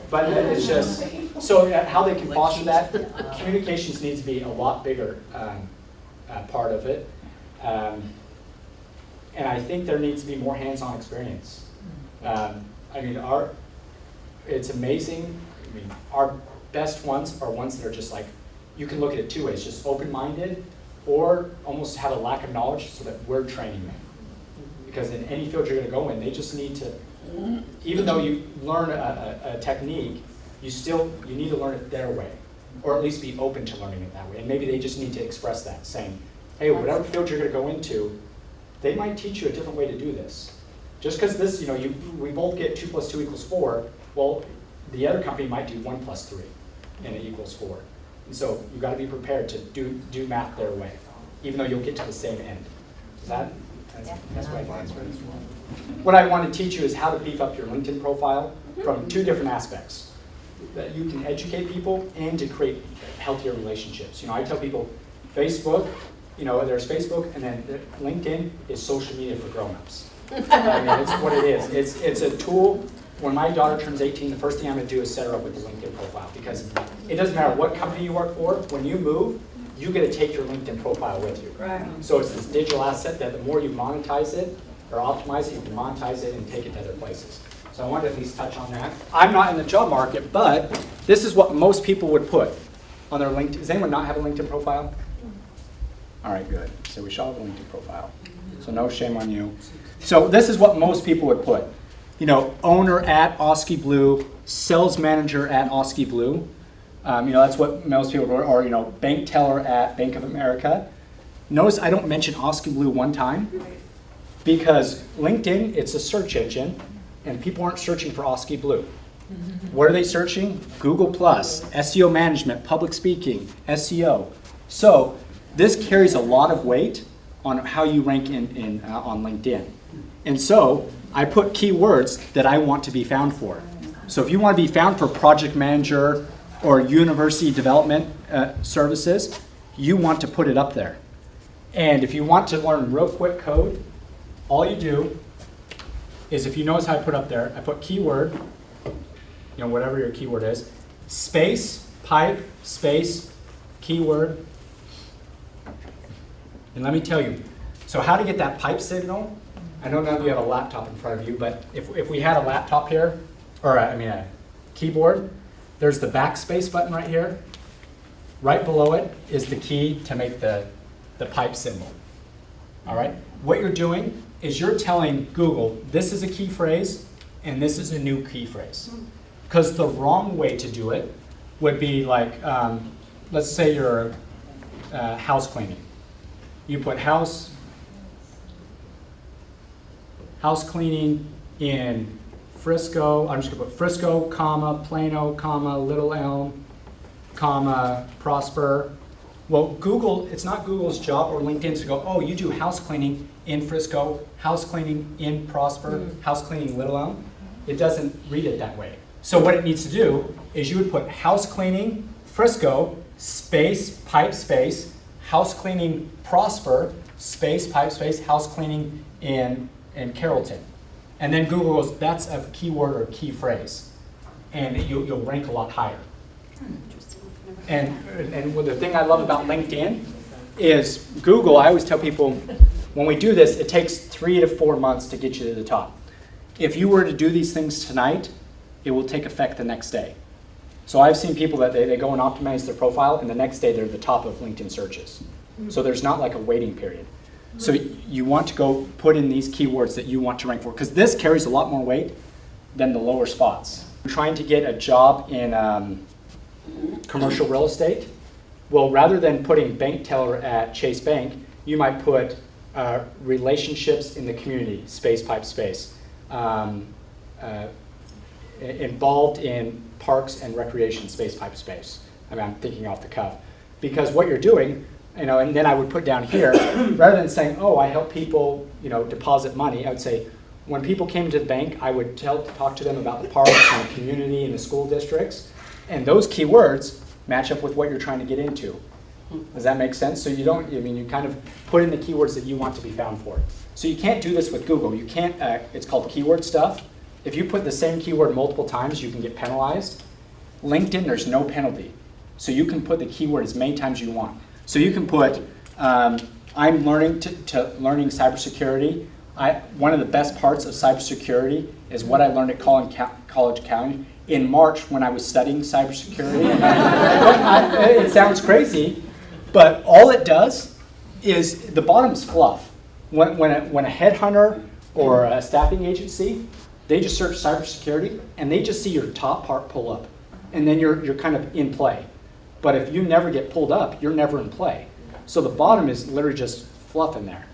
but it's just, so uh, how they can foster that, communications needs to be a lot bigger um, uh, part of it. Um, And I think there needs to be more hands-on experience. Um, I mean, our, it's amazing, I mean, our best ones are ones that are just like, you can look at it two ways, just open-minded, or almost have a lack of knowledge so that we're training them. Because in any field you're gonna go in, they just need to, even though you learn a, a, a technique, you still, you need to learn it their way, or at least be open to learning it that way. And maybe they just need to express that, saying, hey, whatever field you're gonna go into, they might teach you a different way to do this. Just because this, you know, you, we both get two plus two equals four, well, the other company might do one plus three, and it equals four. And so you've got to be prepared to do, do math their way, even though you'll get to the same end. Is that, that's, that's uh, what I What I want to teach you is how to beef up your LinkedIn profile mm-hmm. from two different aspects. That you can educate people and to create healthier relationships. You know, I tell people, Facebook, you know, there's Facebook, and then LinkedIn is social media for grown-ups. I mean, it's what it is. It's, it's a tool. When my daughter turns 18, the first thing I'm gonna do is set her up with a LinkedIn profile because it doesn't matter what company you work for, when you move, you get to take your LinkedIn profile with you. Right. So it's this digital asset that the more you monetize it or optimize it, you can monetize it and take it to other places. So I wanted to at least touch on that. I'm not in the job market, but this is what most people would put on their LinkedIn. Does anyone not have a LinkedIn profile? All right, good. So we shall have a LinkedIn profile. So no shame on you. So this is what most people would put. You know, owner at Oski Blue, sales manager at Oski Blue. Um, you know, that's what most people are, or, you know, bank teller at Bank of America. Notice I don't mention Oski Blue one time because LinkedIn, it's a search engine and people aren't searching for Oski Blue. What are they searching? Google Plus, SEO management, public speaking, SEO. So this carries a lot of weight on how you rank in, in, uh, on LinkedIn. And so I put keywords that I want to be found for. So if you want to be found for project manager or university development uh, services, you want to put it up there. And if you want to learn real quick code, all you do is if you notice how I put up there, I put keyword, you know, whatever your keyword is, space, pipe, space, keyword. And let me tell you, so how to get that pipe signal, I don't know of you have a laptop in front of you, but if, if we had a laptop here, or a- I mean a keyboard, there's the backspace button right here. Right below it is the key to make the, the pipe symbol. All right? What you're doing is you're telling Google, this is a key phrase and this is a new key phrase. Because the wrong way to do it would be like, um, let's say you're uh, house cleaning. You put house, house cleaning in Frisco, I'm just gonna put Frisco, comma, Plano, comma, Little Elm, comma, Prosper. Well, Google, it's not Google's job or LinkedIn's to go, oh, you do house cleaning in Frisco, house cleaning in Prosper, hmm. house cleaning Little Elm. It doesn't read it that way. So what it needs to do is you would put house cleaning, Frisco, space, pipe space, house cleaning prosper, space, pipe space, house cleaning in, in Carrollton. And then Google goes, that's a keyword or key phrase. And you'll, you'll rank a lot higher. Interesting. And, and the thing I love about LinkedIn is Google, I always tell people, when we do this, it takes three to four months to get you to the top. If you were to do these things tonight, it will take effect the next day. So I've seen people that they, they go and optimize their profile, and the next day they're at the top of LinkedIn searches. So there's not like a waiting period. So you want to go put in these keywords that you want to rank for, because this carries a lot more weight than the lower spots. Trying to get a job in um, commercial real estate, well, rather than putting bank teller at Chase Bank, you might put uh, relationships in the community, space pipe space. Um, uh, involved in parks and recreation space pipe space. I mean, I'm thinking off the cuff. Because what you're doing, you know, and then I would put down here, [COUGHS] rather than saying, oh, I help people, you know, deposit money, I would say, when people came to the bank, I would tell, talk to them about the parks and the community and the school districts. And those keywords match up with what you're trying to get into. Does that make sense? So you don't, I mean, you kind of put in the keywords that you want to be found for. So you can't do this with Google. You can't, uh, it's called keyword stuff. If you put the same keyword multiple times, you can get penalized. LinkedIn, there's no penalty. So you can put the keyword as many times you want. So you can put, um, I'm learning to, to learning cybersecurity. I, one of the best parts of cybersecurity is what I learned at College County in March when I was studying cybersecurity. [LAUGHS] I- it sounds crazy, but all it does is the bottom's fluff. When, when, a, when a headhunter or a staffing agency, they just search cybersecurity and they just see your top part pull up. And then you're, you're kind of in play. But if you never get pulled up, you're never in play. So the bottom is literally just fluff in there.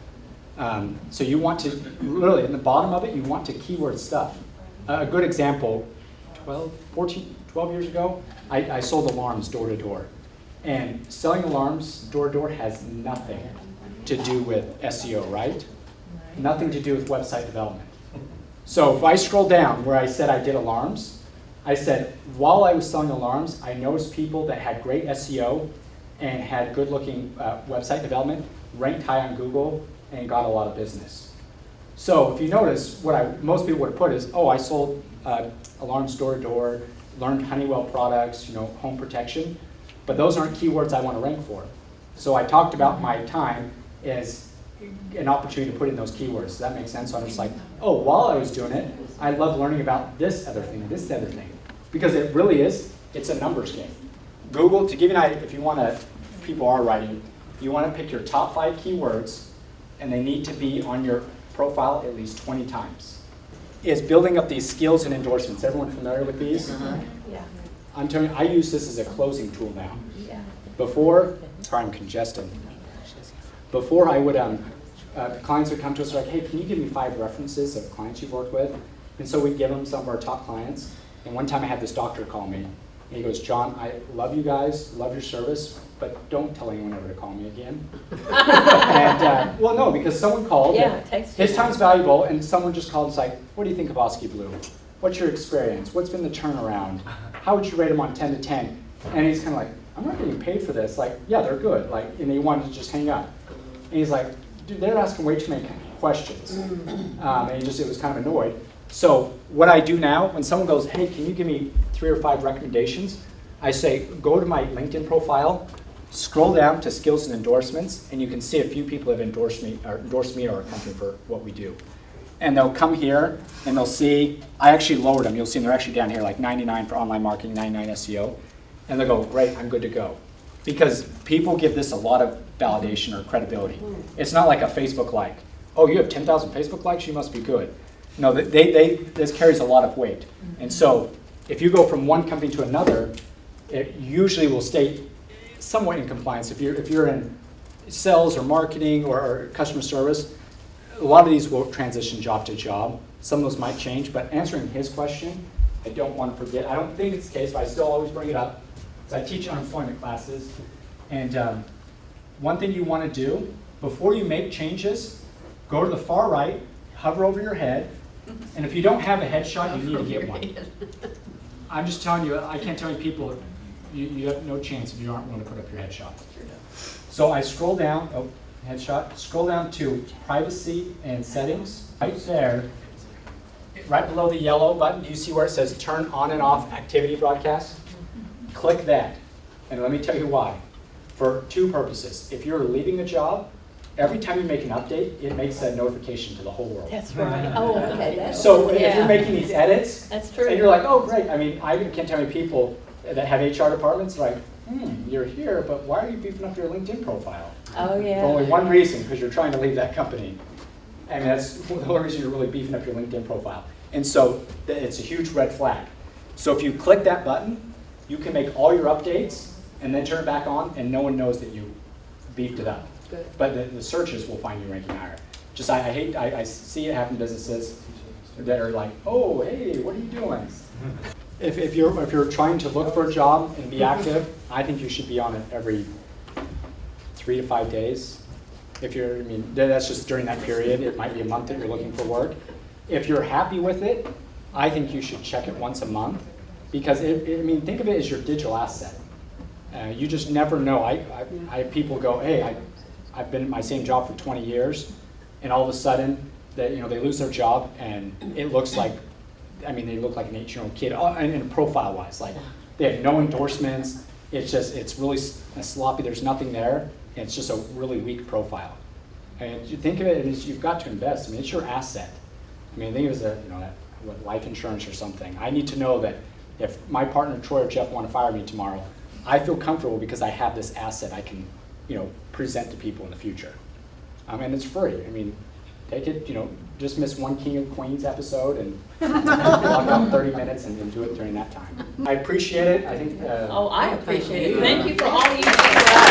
Um, so you want to, really, in the bottom of it, you want to keyword stuff. A a good example, 12, 14, 12 years ago, I, I sold alarms door to door. And selling alarms door to door has nothing to do with SEO, right? Nothing to do with website development. So if I scroll down where I said I did alarms, I said, while I was selling alarms, I noticed people that had great SEO and had good looking uh, website development, ranked high on Google, and got a lot of business. So if you notice, what I, most people would put is, oh, I sold uh, alarms door to door, learned Honeywell products, you know, home protection, but those aren't keywords I want to rank for. So I talked about my time as an opportunity to put in those keywords. Does that make sense? So I'm just like, oh, while I was doing it, I love learning about this other thing, this other thing. Because it really is, it's a numbers game. Google, to give you an idea, if you want to, people are writing, you want to pick your top five keywords, and they need to be on your profile at least 20 times. Is building up these skills and endorsements. Everyone familiar with these? Yeah. I'm telling you, I use this as a closing tool now. Yeah. Before, sorry, I'm congested. Before I would, um, uh, clients would come to us like, hey, can you give me five references of clients you've worked with? And so we'd give them some of our top clients. And one time I had this doctor call me, and he goes, John, I love you guys, love your service, but don't tell anyone ever to call me again. [LAUGHS] and, uh, well, no, because someone called. Yeah, it takes His time's valuable, and someone just called and was like, what do you think of Oski Blue? What's your experience? What's been the turnaround? How would you rate them on 10 to 10? And he's kind of like, I'm not getting paid for this. Like, yeah, they're good. Like, and he wanted to just hang up. And he's like, dude, they're asking way too many questions. Um, and he just, it was kind of annoyed. So what I do now, when someone goes, hey, can you give me three or five recommendations? I say, go to my LinkedIn profile, scroll down to skills and endorsements, and you can see a few people have endorsed me, or endorsed me or our company for what we do. And they'll come here and they'll see, I actually lowered them. You'll see them, they're actually down here, like 99 for online marketing, 99 SEO. And they'll go, great, I'm good to go. Because people give this a lot of validation or credibility. Hmm. It's not like a Facebook like, oh, you have 10,000 Facebook likes, you must be good. No, they, they, this carries a lot of weight. And so if you go from one company to another, it usually will stay somewhat in compliance. If you're, if you're in sales or marketing or, or customer service, a lot of these will transition job to job. Some of those might change, but answering his question, I don't want to forget. I don't think it's the case, but I still always bring it up. So I teach unemployment classes, and um, one thing you want to do before you make changes, go to the far right, hover over your head, Mm-hmm. and if you don't have a headshot, you need to get one. [LAUGHS] I'm just telling you, I can't tell you people, You, you have no chance if you aren't willing to put up your headshot. So I scroll down, oh, headshot, scroll down to privacy and settings, right there. Right below the yellow button, do you see where it says turn on and off activity broadcast? Click that, and let me tell you why. For two purposes. If you're leaving a job, every time you make an update, it makes a notification to the whole world. That's [LAUGHS] right. Oh, okay, that's. So if yeah. you're making these edits, That's true. and you're like, oh, great, I mean, I can't tell me people that have HR departments, like, hmm, you're here, but why are you beefing up your LinkedIn profile? Oh, yeah. For only one reason, because you're trying to leave that company. And that's [LAUGHS] the only reason you're really beefing up your LinkedIn profile. And so it's a huge red flag. So if you click that button, you can make all your updates and then turn it back on, and no one knows that you beefed it up. Good. But the, the searches will find you ranking higher. Just, I, I hate, I, I see it happen in businesses that are like, oh, hey, what are you doing? [LAUGHS] If, if you're, if you're trying to look for a job and be active, I think you should be on it every three to five days. If you're, I mean, that's just during that period, it might be a month that you're looking for work. If you're happy with it, I think you should check it once a month, because it, it- I mean, think of it as your digital asset. Uh, you just never know. I, I, I have people go, hey, I, I've been in my same job for 20 years, and all of a sudden, they, you know, they lose their job, and it looks like, I mean, they look like an 18-year-old kid, uh, and, and profile-wise, like they have no endorsements. It's just, it's really sloppy. There's nothing there, and it's just a really weak profile. And you think of it as you've got to invest. I mean, it's your asset. I mean, I think it was a, you know, that, what, life insurance or something. I need to know that if my partner Troy or Jeff want to fire me tomorrow, I feel comfortable because I have this asset I can, you know, present to people in the future. Um, and it's free. I mean, take it, you know, just miss one King of Queens episode and [LAUGHS] block out 30 minutes and, and do it during that time. I appreciate it. I think. Uh, Oh, I appreciate it. Thank you for all you do for us.